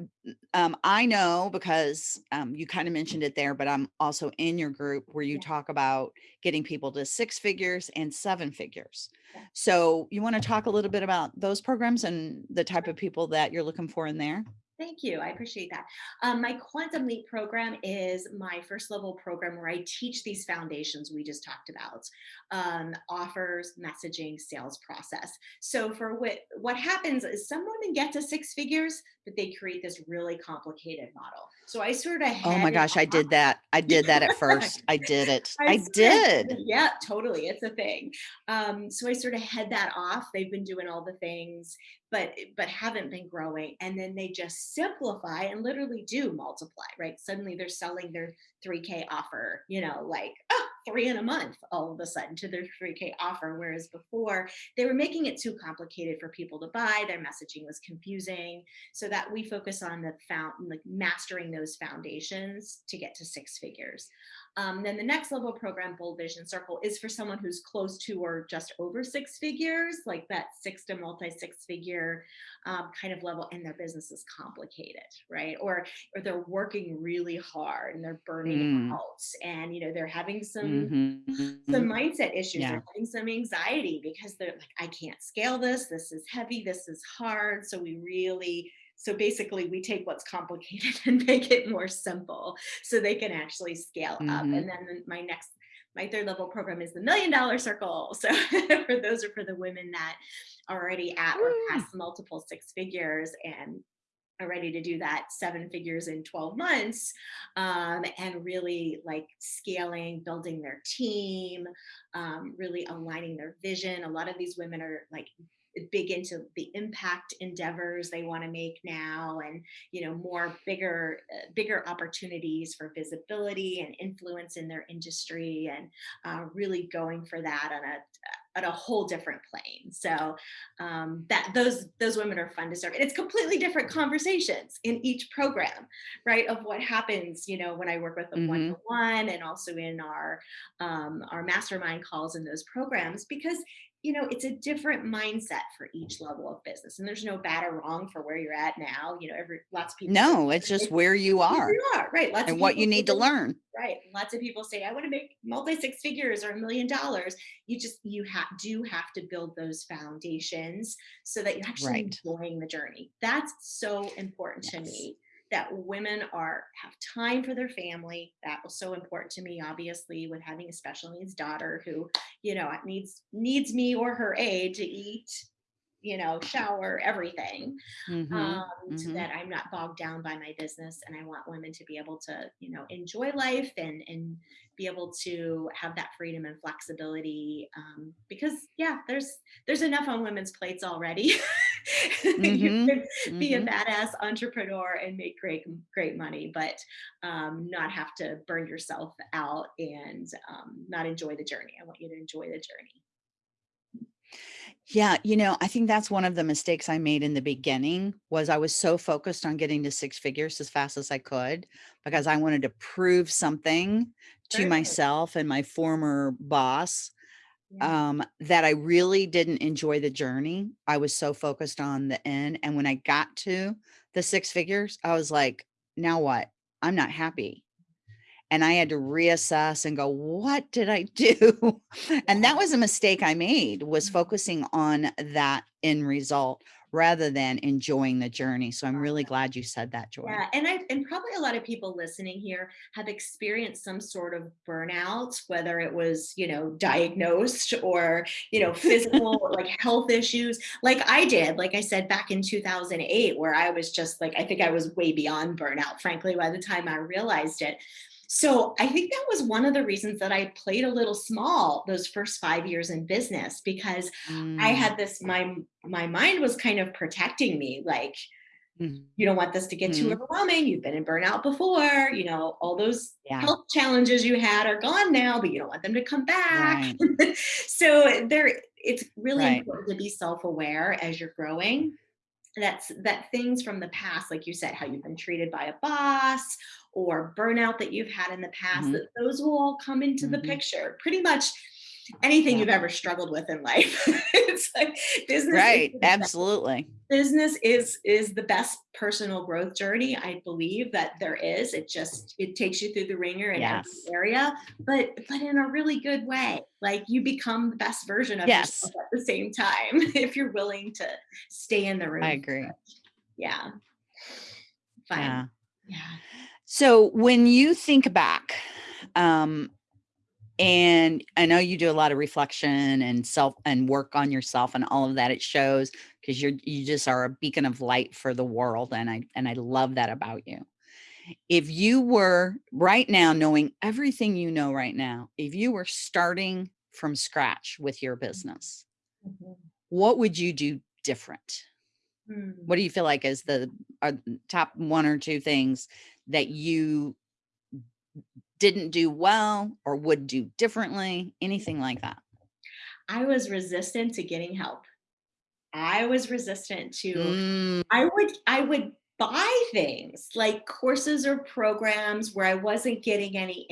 um, I know because um, you kind of mentioned it there, but I'm also in your group where you Yeah. talk about getting people to six figures and seven figures. Yeah. So you want to talk a little bit about those programs and the type of people that you're looking for in there? Thank you. I appreciate that. Um, my Quantum Leap program is my first level program where I teach these foundations we just talked about um, offers, messaging, sales process. So, for what, what happens is some women get to six figures, but they create this really complicated model. So, I sort of Oh my gosh, I did that. I did that at first. I did it. (laughs) I, sort of- did. (laughs) Yeah, totally. It's a thing. Um, so I sort of head that off. They've been doing all the things, but but haven't been growing. And then they just simplify and literally do multiply, right? Suddenly they're selling their 3K offer, you know, like oh, three in a month all of a sudden to their 3K offer. Whereas before they were making it too complicated for people to buy. Their messaging was confusing. So that we focus on the found like mastering those foundations to get to six figures. Um, then the next level program, Bold Vision Circle, is for someone who's close to or just over six figures, like that six to multi six figure um, kind of level, and their business is complicated, right? Or or they're working really hard and they're burning Mm. out, and you know they're having some Mm-hmm. some mindset issues. Yeah. They're having some anxiety because they're like, I can't scale this. This is heavy. This is hard. So we really so basically, we take what's complicated (laughs) and make it more simple so they can actually scale up. Mm-hmm. And then my next, my third level program is the million dollar circle. (laughs) So for those are for the women that are already at or past multiple six figures and are ready to do that seven figures in 12 months um, and really like scaling, building their team, um, really aligning their vision. A lot of these women are like big into the impact endeavors they want to make now and you know more bigger uh, bigger opportunities for visibility and influence in their industry and uh, really going for that on a at a whole different plane so um, that those those women are fun to serve and it's completely different conversations in each program right of what happens you know when i work with them Mhm. one-to-one and also in our um, our mastermind calls in those programs because you know it's a different mindset for each level of business and there's no bad or wrong for where you're at now you know every lots of people No, it's just where you "Here are you are right lots of and what you need to learn. right lots of people say i want to make multi six figures or a million dollars you just you have do have to build those foundations so that you're actually Right. enjoying the journey that's so important to me that women are have time for their family that was so important to me obviously with having a special needs daughter who you know needs needs me or her aid to eat you know shower everything Mhm. um, so mhm. that I'm not bogged down by my business. And I want women to be able to, you know, enjoy life and and be able to have that freedom and flexibility. Um, because yeah, there's there's enough on women's plates already. (laughs) (laughs) you Mhm, can be a mhm. badass entrepreneur and make great great money, but um, not have to burn yourself out and um, not enjoy the journey. I want you to enjoy the journey. Yeah, you know, I think that's one of the mistakes I made in the beginning was I was so focused on getting to six figures as fast as I could because I wanted to prove something to myself and my former boss Yeah. um, that I really didn't enjoy the journey. I was so focused on the end. And when I got to the six figures, I was like, now what? I'm not happy. And I had to reassess and go, what did I do? (laughs) and that was a mistake I made was Mhm. focusing on that end result rather than enjoying the journey. So I'm really glad you said that, Joy. Yeah, and I and probably a lot of people listening here have experienced some sort of burnout, whether it was, you know, diagnosed or, you know, physical (laughs) like health issues, like I did, like I said back in 2008 where I was just like I think I was way beyond burnout frankly by the time I realized it. So, I think that was one of the reasons that I played a little small those first 5 years in business because I Mm, had this my my mind was kind of protecting me like you don't want this to get too mhm. overwhelming. You've been in burnout before, you know, all those Yeah, health challenges you had are gone now, but you don't want them to come back. right, (laughs) so there it's really right. important to be self-aware as you're growing. That's that things from the past, like you said, how you've been treated by a boss or burnout that you've had in the past, Mhm, that those will all come into the mhm. picture. Pretty much anything you've ever struggled with in life. (laughs) it's like business right. best Absolutely. business is is the best personal growth journey i believe that there is it just it takes you through the ringer in every area but but in a really good way like you become the best version of Yes, yourself at the same time (laughs) if you're willing to stay in the room. I agree. yeah fine Yeah. yeah So when you think back, um, and I know you do a lot of reflection and self and work on yourself and all of that, it shows because you're you just are a beacon of light for the world. And I and I love that about you. If you were right now knowing everything you know right now, if you were starting from scratch with your business, Mhm. what would you do different? Hmm. What do you feel like is the are the top one or two things that you didn't do well or would do differently? Anything like that? i was resistant to getting help i was resistant to Mm, I would I would buy things like courses or programs where I wasn't getting any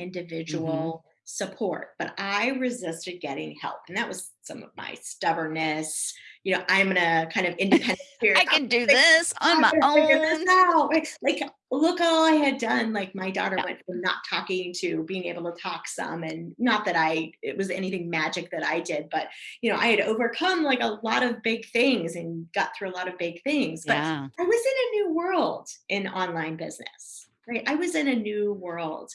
Mhm. individual support, but I resisted getting help. And that was some of my stubbornness. You know, I'm gonna kind of (laughs) independent spirit. I can do gonna this on my own. out. Like, like, look all I had done. Like my daughter Yeah. went from not talking to being able to talk some. And not that I it was anything magic that I did, but you know, I had overcome like a lot of big things and got through a lot of big things. But Yeah. I was in a new world in online business, right? I was in a new world.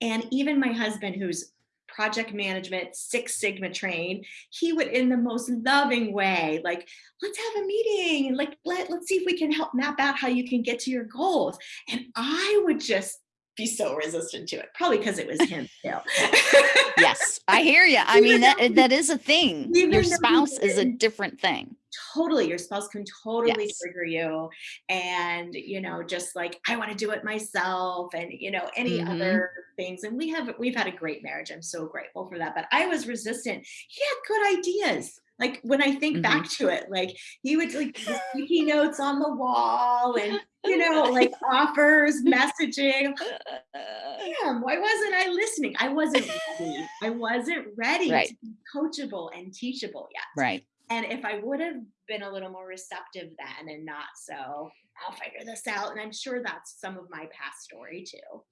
And even my husband, who's project management, Six Sigma trained, he would in the most loving way, like, let's have a meeting and like let, let's see if we can help map out how you can get to your goals. And I would just be so resistant to it, probably because it was (laughs) him too. Yes, I hear you. (laughs) I mean, that that is a thing. even Your spouse is a different thing. Totally your spouse can totally Yes. trigger you and you know just like i want to do it myself and you know any Mhm. other things and we have we've had a great marriage i'm so grateful for that but i was resistant he had good ideas like when i think Mhm. back to it like he would like the sticky (laughs) notes on the wall and you know like offers messaging damn why wasn't i listening i wasn't ready i wasn't ready Right. to be coachable and teachable yet Right. And if I would have been a little more receptive then and not so, I'll figure this out. And I'm sure that's some of my past story too.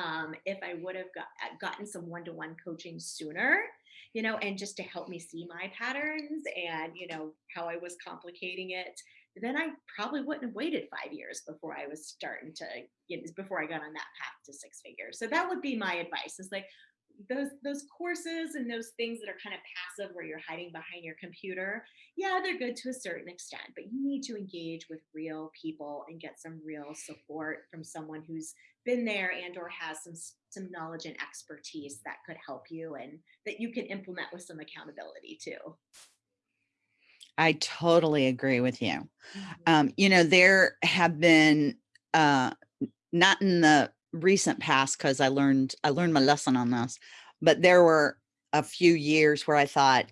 Um, if I would have got, uh, gotten some one to one coaching sooner, you know, and just to help me see my patterns and, you know, how I was complicating it, then I probably wouldn't have waited five years before I was starting to, you know, before I got on that path to six figures. So that would be my advice is like, those those courses and those things that are kind of passive where you're hiding behind your computer yeah they're good to a certain extent but you need to engage with real people and get some real support from someone who's been there and or has some some knowledge and expertise that could help you and that you can implement with some accountability too I totally agree with you. Mhm. Um, you know, there have been uh not in the recent past because I learned I learned my lesson on this, but there were a few years where I thought,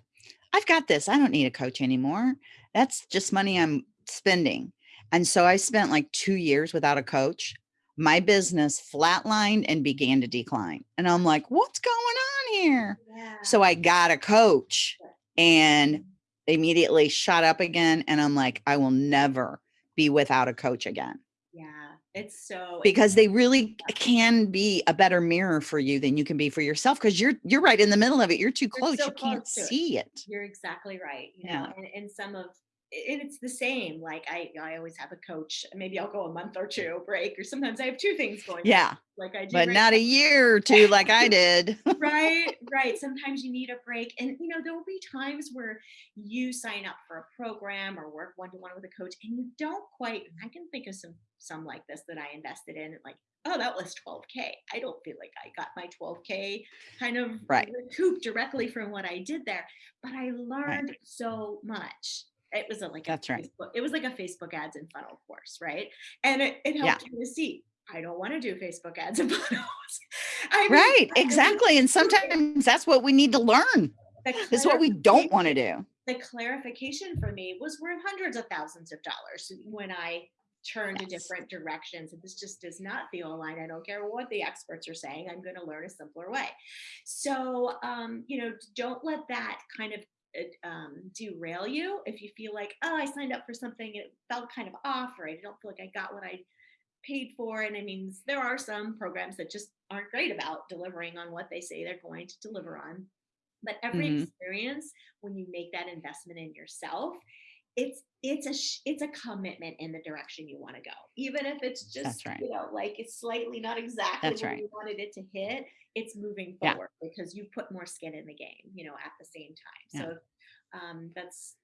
I've got this. I don't need a coach anymore. That's just money I'm spending. And so I spent like two years without a coach. My business flatlined and began to decline. And I'm like, what's going on here? yeah So I got a coach and immediately shot up again. And I'm like, I will never be without a coach again it's so because they really can be a better mirror for you than you can be for yourself because you're you're right in the middle of it. You're too You're close. so You can't close it. see it. You're exactly right. You Yeah. know, and, and some of and it's the same. Like I, I always have a coach. Maybe I'll go a month or two break, or sometimes I have two things going. on, Yeah. like I do. But right not a year or two like I did. (laughs) right, right. Sometimes you need a break, and you know there will be times where you sign up for a program or work one to one with a coach, and you don't quite. Mm-hmm. I can think of some some like this that I invested in, like. Oh, that was 12K. I don't feel like I got my 12K kind of Right. recouped directly from what I did there, but I learned so much. It was a, like a That's right. Facebook, it was like a Facebook ads and funnel course, right? And it, it Yeah. helped me to see I don't want to do Facebook ads and (laughs) funnels. I mean, Right. I- Exactly. And sometimes that's what we need to learn. Is what we don't want to do. the clarification for me was worth hundreds of thousands of dollars when I turned to Yes. different directions. And this just does not feel aligned. I don't care what the experts are saying. I'm going to learn a simpler way. So, um, you know, don't let that kind of um, derail you if you feel like, oh, I signed up for something and it felt kind of off, or I don't feel like I got what I paid for. And I mean, there are some programs that just aren't great about delivering on what they say they're going to deliver on. But every Mhm. experience, when you make that investment in yourself, it's it's a it's a commitment in the direction you want to go, even if it's just right. you know like it's slightly not exactly That's where right. you wanted it to hit. It's moving Yeah. forward because you put more skin in the game, you know, at the same time. Yeah. So um, that's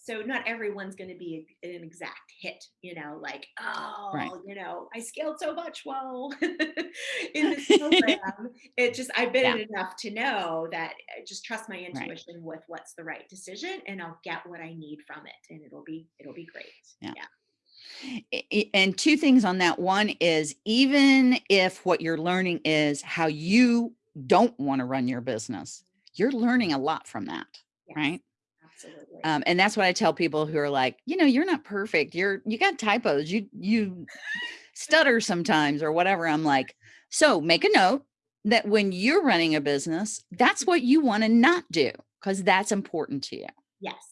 so not everyone's going to be an exact hit, you know, like, oh, you know, I scaled so much well (laughs) in this (laughs) program. it just, I've been Yeah. enough to know that I just trust my intuition with what's the right decision and I'll get what I need from it and it'll be, it'll be great. Yeah. Yeah. I- I- And two things on that. One is even if what you're learning is how you don't want to run your business, you're learning a lot from that, Yes, right? Absolutely. Um, and that's what I tell people who are like, you know, you're not perfect. You're you got typos. You you stutter sometimes or whatever. I'm like, so make a note that when you're running a business, that's what you want to not do because that's important to you. yes.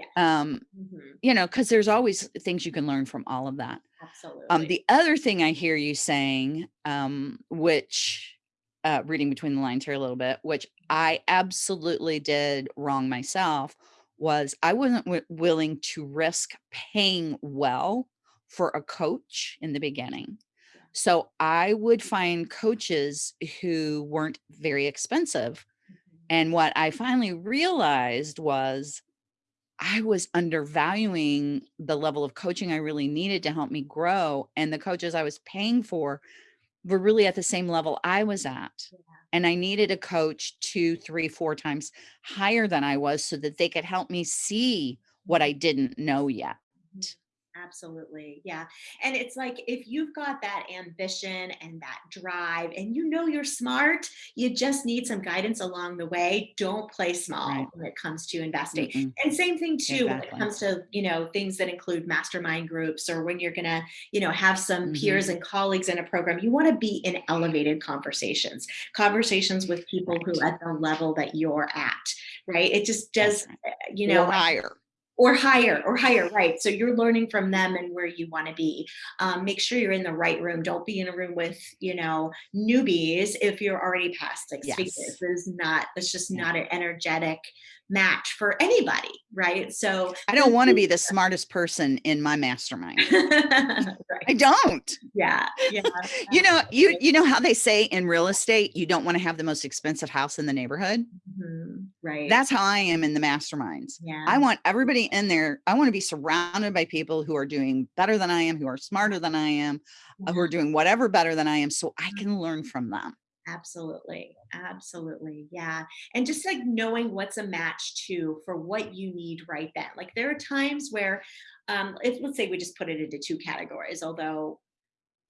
Yes. Um, Mhm. you know, because there's always things you can learn from all of that. Absolutely. Um, the other thing I hear you saying, um, which uh, reading between the lines here a little bit, which I absolutely did wrong myself, was I wasn't wi- willing to risk paying well for a coach in the beginning. So I would find coaches who weren't very expensive. Mhm. And what I finally realized was I was undervaluing the level of coaching I really needed to help me grow. And the coaches I was paying for were really at the same level I was at. Yeah. And I needed a coach two, three, four times higher than I was so that they could help me see what I didn't know yet. Mhm. Absolutely. Yeah. And it's like if you've got that ambition and that drive and you know you're smart, you just need some guidance along the way. Don't play small Right. when it comes to investing. Mm-mm. And same thing too when it comes to, you know, things that include mastermind groups or when you're going to, you know, have some peers Mhm. and colleagues in a program, you want to be in elevated conversations, conversations with people who at the level that you're at, right? It just does, right. uh, you know, or higher. Or higher or higher right so you're learning from them and where you want to be um, make sure you're in the right room don't be in a room with you know newbies if you're already past six figures Yes. this is not that's just Yeah. not an energetic match for anybody right so I don't want to be the (laughs) smartest person in my mastermind. (laughs) I don't. yeah yeah You know, you you know how they say in real estate, you don't want to have the most expensive house in the neighborhood. Mhm, right That's how I am in the masterminds. yeah I want everybody in there. I want to be surrounded by people who are doing better than I am, who are smarter than I am, uh, who are doing whatever better than I am, so I can learn from them. Absolutely. Absolutely. Yeah. And just like knowing what's a match to for what you need right then. Like there are times where um if let's say we just put it into two categories, although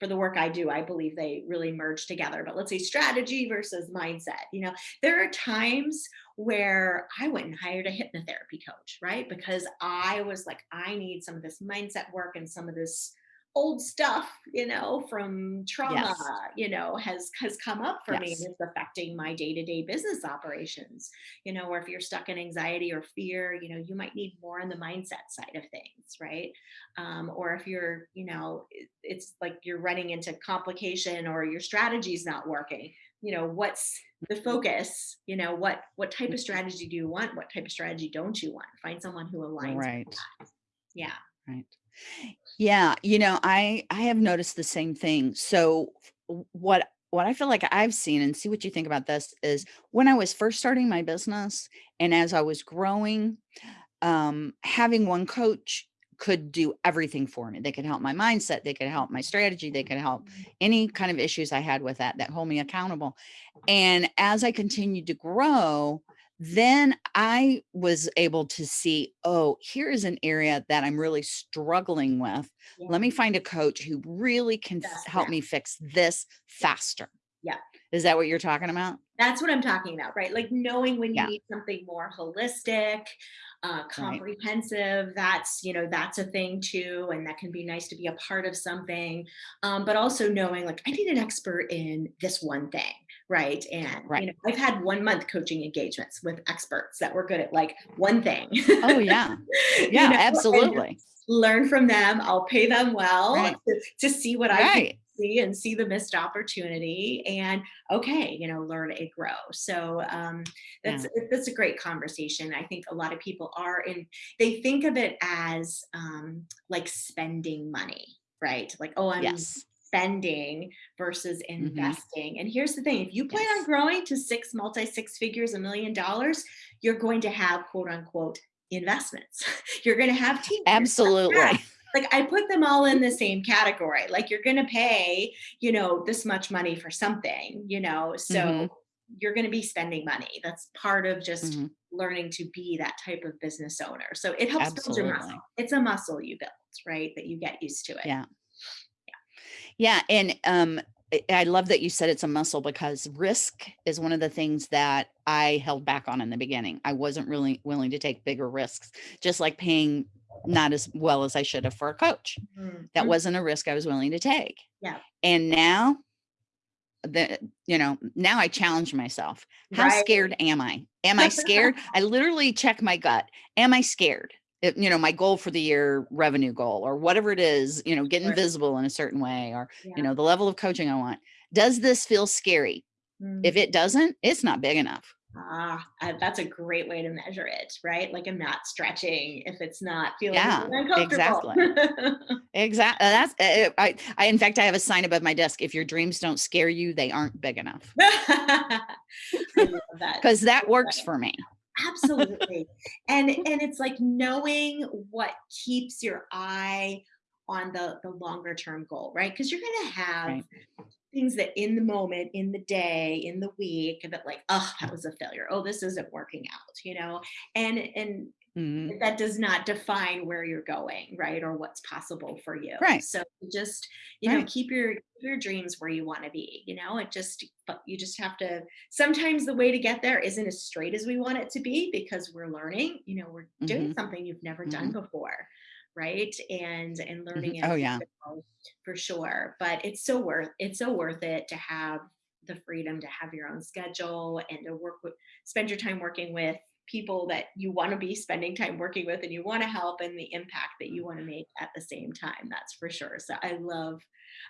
for the work I do, I believe they really merge together. But let's say strategy versus mindset. You know, there are times where I went and hired a hypnotherapy coach, right? Because I was like, I need some of this mindset work and some of this old stuff, you know, from trauma, Yes. you know, has has come up for me and it's affecting my day-to-day business operations. You know, or if you're stuck in anxiety or fear, you know, you might need more on the mindset side of things, right? um, or if you're you know it's like you're running into complication or your strategy's not working you know what's the Mm-hmm. focus you know what what type of strategy do you want what type of strategy don't you want find someone who aligns with Right. that yeah Right. Yeah, you know, I I have noticed the same thing. So what what I feel like I've seen and see what you think about this is when I was first starting my business and as I was growing, um having one coach could do everything for me. They could help my mindset, they could help my strategy, they could help any kind of issues I had with that that hold me accountable. And as I continued to grow, then I was able to see, oh, here is an area that I'm really struggling with. yeah Let me find a coach who really can Yes, help yeah. me fix this faster. Yeah. Is that what you're talking about? that's what i'm talking about right like knowing when you Yeah. need something more holistic uh, comprehensive that's you know that's a thing too and that can be nice to be a part of something um, but also knowing like i need an expert in this one thing right and Right. you know i've had one month coaching engagements with experts that were good at like one thing Oh, (laughs) yeah. You Yeah, know, absolutely. learn from them i'll pay them well Right. to, to see what i can see and see the missed opportunity and okay you know learn and grow so um that's that's a great conversation i think a lot of people are in they think of it as um like spending money right like oh i'm Yes. Spending versus investing and here's the thing if you plan on growing to six multi six figures a million dollars you're going to have quote unquote investments (laughs) you're going to have team Absolutely. like I put them all in the same category. Like you're going to pay, you know, this much money for something, you know, so Mhm. you're going to be spending money. That's part of just Mhm. learning to be that type of business owner. So it helps build your muscle. It's a muscle you build, right? That you get used to it. Yeah. Yeah. And um, I- love that you said it's a muscle because risk is one of the things that I held back on in the beginning. I wasn't really willing to take bigger risks, just like paying not as well as I should have for a coach. Mm, That mm, wasn't a risk I was willing to take. Yeah. And now the you know, now I challenge myself. How Right. scared am I? Am I scared? (laughs) I literally check my gut. Am I scared? It- you know, my goal for the year revenue goal or whatever it is, you know, getting Sure. visible in a certain way or Yeah. you know, the level of coaching I want. Does this feel scary? Mm. If it doesn't, it's not big enough. Ah, that's a great way to measure it, right? Like I'm not stretching if it's not feeling Yeah, uncomfortable. Exactly. That's uh, I, I in fact I have a sign above my desk. If your dreams don't scare you, they aren't big enough. (laughs) Love that. Because that works for me. Absolutely. and (laughs) and it's like knowing what keeps your eye on the the longer term goal, right? Because you're gonna have Right. things that in the moment, in the day, in the week, that like, oh, that was a failure. Oh, this isn't working out, you know? And and Mhm. that does not define where you're going right or what's possible for you Right. so just you know keep your your dreams where you want to be you know it just but you just have to sometimes the way to get there isn't as straight as we want it to be because we're learning you know we're doing Mhm. something you've never done before right and and learning Mhm. as Oh, yeah. for sure but it's so worth it's so worth it to have the freedom to have your own schedule and to work with spend your time working with people that you want to be spending time working with and you want to help and the impact that you want to make at the same time that's for sure so i love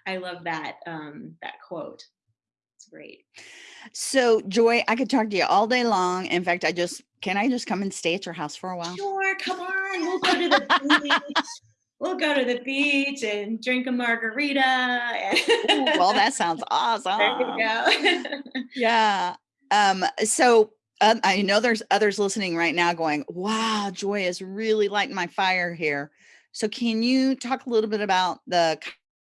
i love that um that quote it's great So Joy, I could talk to you all day long. In fact, I just can I just come and stay at your house for a while? sure come on we'll go to the beach we'll go to the beach and drink a margarita and Ooh, well, that sounds awesome. (laughs) there you go (laughs) Yeah. Um, so um, I know there's others listening right now going, wow, Joy is really lighting my fire here. So can you talk a little bit about the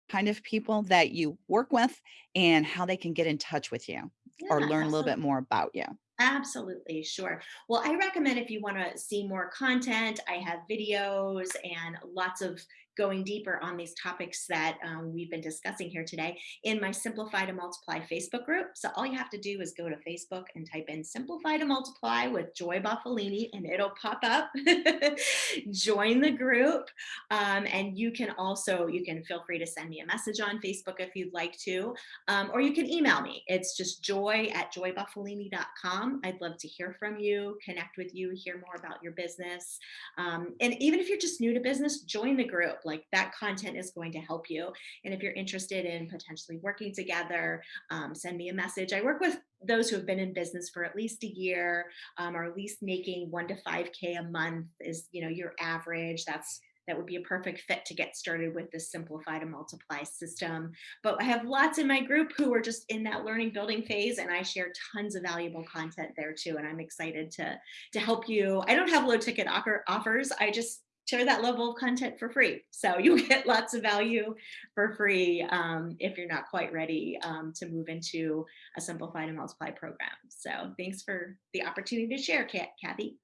kind of people that you work with and how they can get in touch with you or Yeah, learn a little bit more about you? Absolutely, sure. Well, I recommend if you want to see more content, I have videos and lots of going deeper on these topics that um, we've been discussing here today in my Simplify to Multiply Facebook group. So all you have to do is go to Facebook and type in Simplify to Multiply with Joy Buffalini and it'll pop up. (laughs) Join the group. Um, and you can also, you can feel free to send me a message on Facebook if you'd like to um, or you can email me. It's just joy at joybuffalini.com. I'd love to hear from you, connect with you, hear more about your business. Um, and even if you're just new to business, join the group. Like that content is going to help you. And if you're interested in potentially working together, um, send me a message. I work with those who have been in business for at least a year um, or at least making one to 5K a month is, you know, your average. That's that would be a perfect fit to get started with this simplify to multiply system but I have lots in my group who are just in that learning building phase and I share tons of valuable content there too and I'm excited to to help you. I don't have low ticket offer, offers. I just share that level of content for free. So (laughs) you get lots of value for free um, if you're not quite ready um, to move into a simplified to multiply program. So thanks for the opportunity to share, Kathy.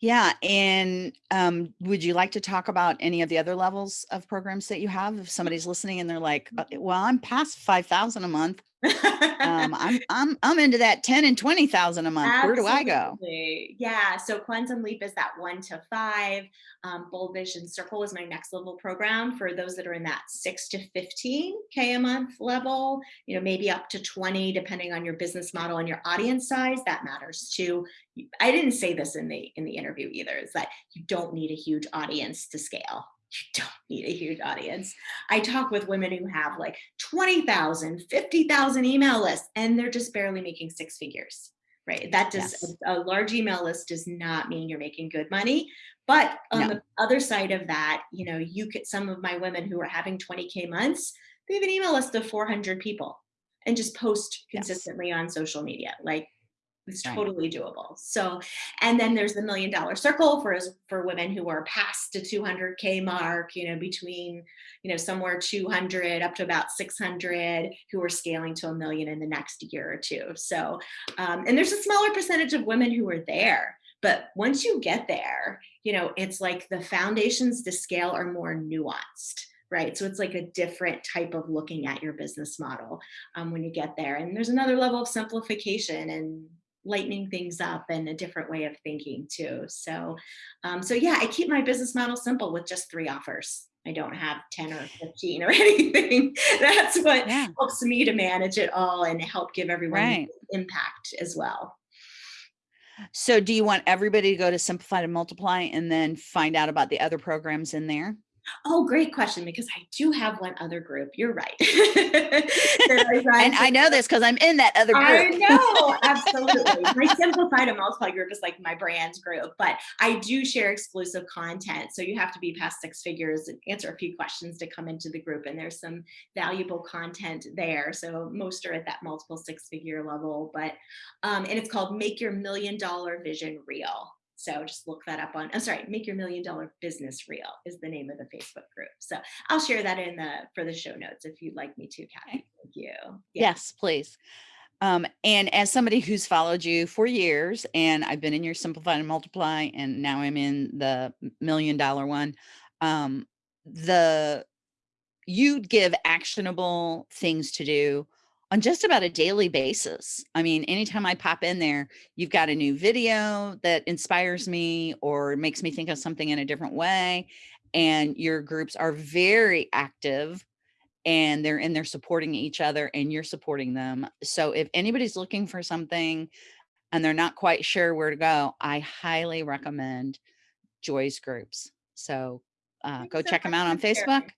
Yeah. And um, would you like to talk about any of the other levels of programs that you have? If somebody's listening and they're like, "Uh, well, I'm past 5,000 a month. Um, (laughs) I'm, I'm, I'm into that 10 and 20,000 a month. Where do I go? Yeah. So Quantum Leap is that one to five. Um, Bold Vision Circle is my next level program for those that are in that six to 15K a month level, you know, maybe up to 20, depending on your business model and your audience size. That matters too. I didn't say this in the in the interview either, is that you don't need a huge audience to scale. You don't need a huge audience. I talk with women who have like 20,000, 50,000 email lists, and they're just barely making six figures, right? That does Yes. a, a large email list does not mean you're making good money. But on No. the other side of that, you know, you could some of my women who are having 20K months, they have an email list of 400 people and just post Yes. consistently on social media. Like it's Right. totally doable. So, and then there's the million dollar circle for for women who are past the 200k mark, you know, between you know somewhere 200 up to about 600 who are scaling to a million in the next year or two. So, um, and there's a smaller percentage of women who are there. But once you get there, you know, it's like the foundations to scale are more nuanced right? So it's like a different type of looking at your business model um, when you get there. And there's another level of simplification and lightening things up and a different way of thinking too. So, um, so yeah, I keep my business model simple with just three offers. I don't have 10 or 15 or (laughs) anything. That's what yeah. helps me to manage it all and help give everyone right. impact as well. So do you want everybody to go to Simplify to Multiply and then find out about the other programs in there? Oh, great question, because I do have one other group. You're right. (laughs) (laughs) and I know this because I'm in that other group. I know, (laughs) absolutely. my Simplify to Multiply group is like my brand group, but I do share exclusive content. So you have to be past six figures and answer a few questions to come into the group. And there's some valuable content there. So most are at that multiple six figure level, but, um, and it's called Make Your Million Dollar Vision Real. So just look that up on, I'm sorry, Make Your Million Dollar Business Real is the name of the Facebook group. So I'll share that in the, for the show notes if you'd like me to, Kathy. Thank you. Yeah. Yes, please. Um, and as somebody who's followed you for years and I've been in your simplify and multiply and now I'm in the million dollar one, um, the, you give actionable things to do on just about a daily basis. I mean, anytime I pop in there, you've got a new video that inspires me or makes me think of something in a different way. And your groups are very active and they're in there supporting each other and you're supporting them. So if anybody's looking for something and they're not quite sure where to go, I highly recommend Joy's groups. So uh, go so check them out on Facebook.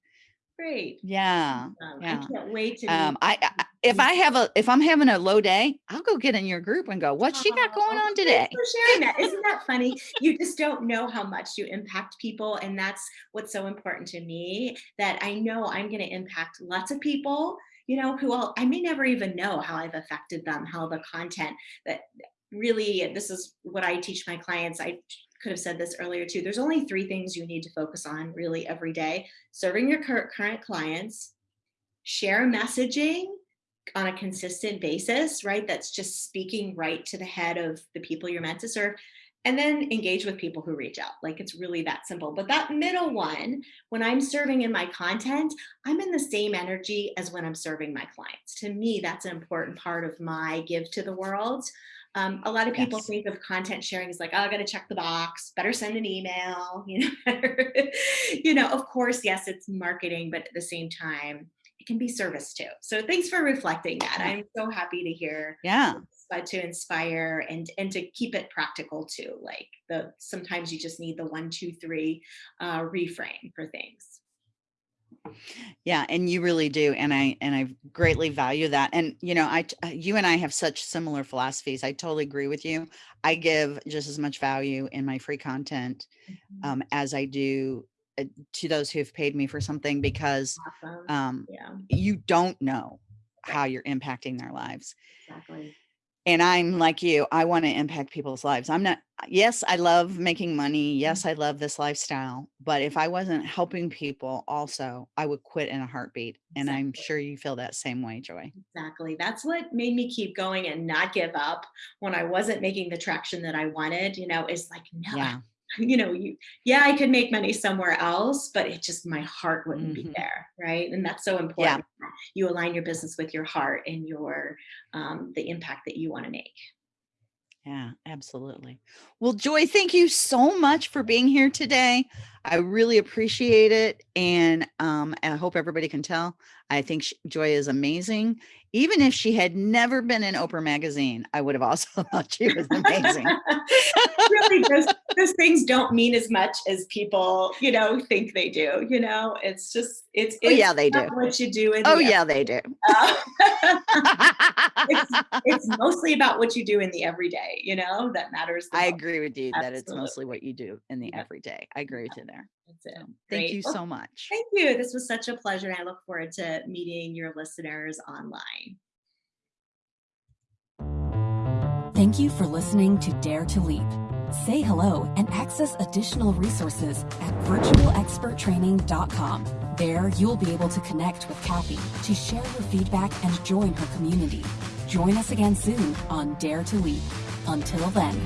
Great. Yeah. Um, yeah. I can't wait to. Um, I, I, if I have a if I'm having a low day, I'll go get in your group and go, "What's she got going on today?" for sharing that. Isn't that funny? You just don't know how much you impact people, and that's what's so important to me. That I know I'm going to impact lots of people. You know, who I'll, I may never even know how I've affected them, how the content that really this is what I teach my clients. I could have said this earlier too. There's only three things you need to focus on really every day. Serving your current clients, share messaging on a consistent basis, right? That's just speaking right to the head of the people you're meant to serve. And then engage with people who reach out. Like it's really that simple. But that middle one, when I'm serving in my content, I'm in the same energy as when I'm serving my clients. To me, that's an important part of my give to the world. Um, a lot of people yes. think of content sharing as like, oh, I got to check the box, better send an email, (laughs) you know, you know, of course, yes, it's marketing, but at the same time, it can be service too. So thanks for reflecting that. I'm so happy to hear. Yeah. But to inspire and and to keep it practical too. Like the sometimes you just need the one, two, three uh, reframe for things. Yeah, and you really do. And I and I greatly value that. And you know, I uh, you and I have such similar philosophies. I totally agree with you. I give just as much value in my free content mm-hmm. um, as I do uh, to those who have paid me for something because awesome. um, yeah. you don't know how you're impacting their lives. Exactly and I'm like you, I want to impact people's lives. I'm not, yes, I love making money. Mm-hmm. Yes, I love this lifestyle. But if I wasn't helping people also, I would quit in a heartbeat. And I'm sure you feel that same way, Joy. Exactly. That's what made me keep going and not give up when I wasn't making the traction that I wanted, you know, is like, no, yeah (laughs) you know, you, yeah, I could make money somewhere else, but it just, my heart wouldn't mm-hmm. be there. Right. And that's so important. Yeah. You align your business with your heart and your, um, the impact that you want to make. Yeah, absolutely. Well, Joy, thank you so much for being here today. I really appreciate it. And um, I hope everybody can tell. I think she, Joy is amazing. Even if she had never been in Oprah magazine, I would have also (laughs) thought she was amazing. (laughs) really, those, those things don't mean as much as people, you know, think they do. You know, it's just it's, oh, it's yeah, they do what you do. In oh yeah, they do. Uh, (laughs) it's, it's mostly about what you do in the everyday. You know, that matters. I most. agree with you Absolutely. that it's mostly what you do in the everyday. I agree with you there. That's it. So, thank you well, so much. Thank you. This was such a pleasure. I look forward to meeting your listeners online. Thank you for listening to Dare to Leap. Say hello and access additional resources at virtualexperttraining.com. There, you'll be able to connect with Kathy to share your feedback and join her community. Join us again soon on Dare to Leap. Until then.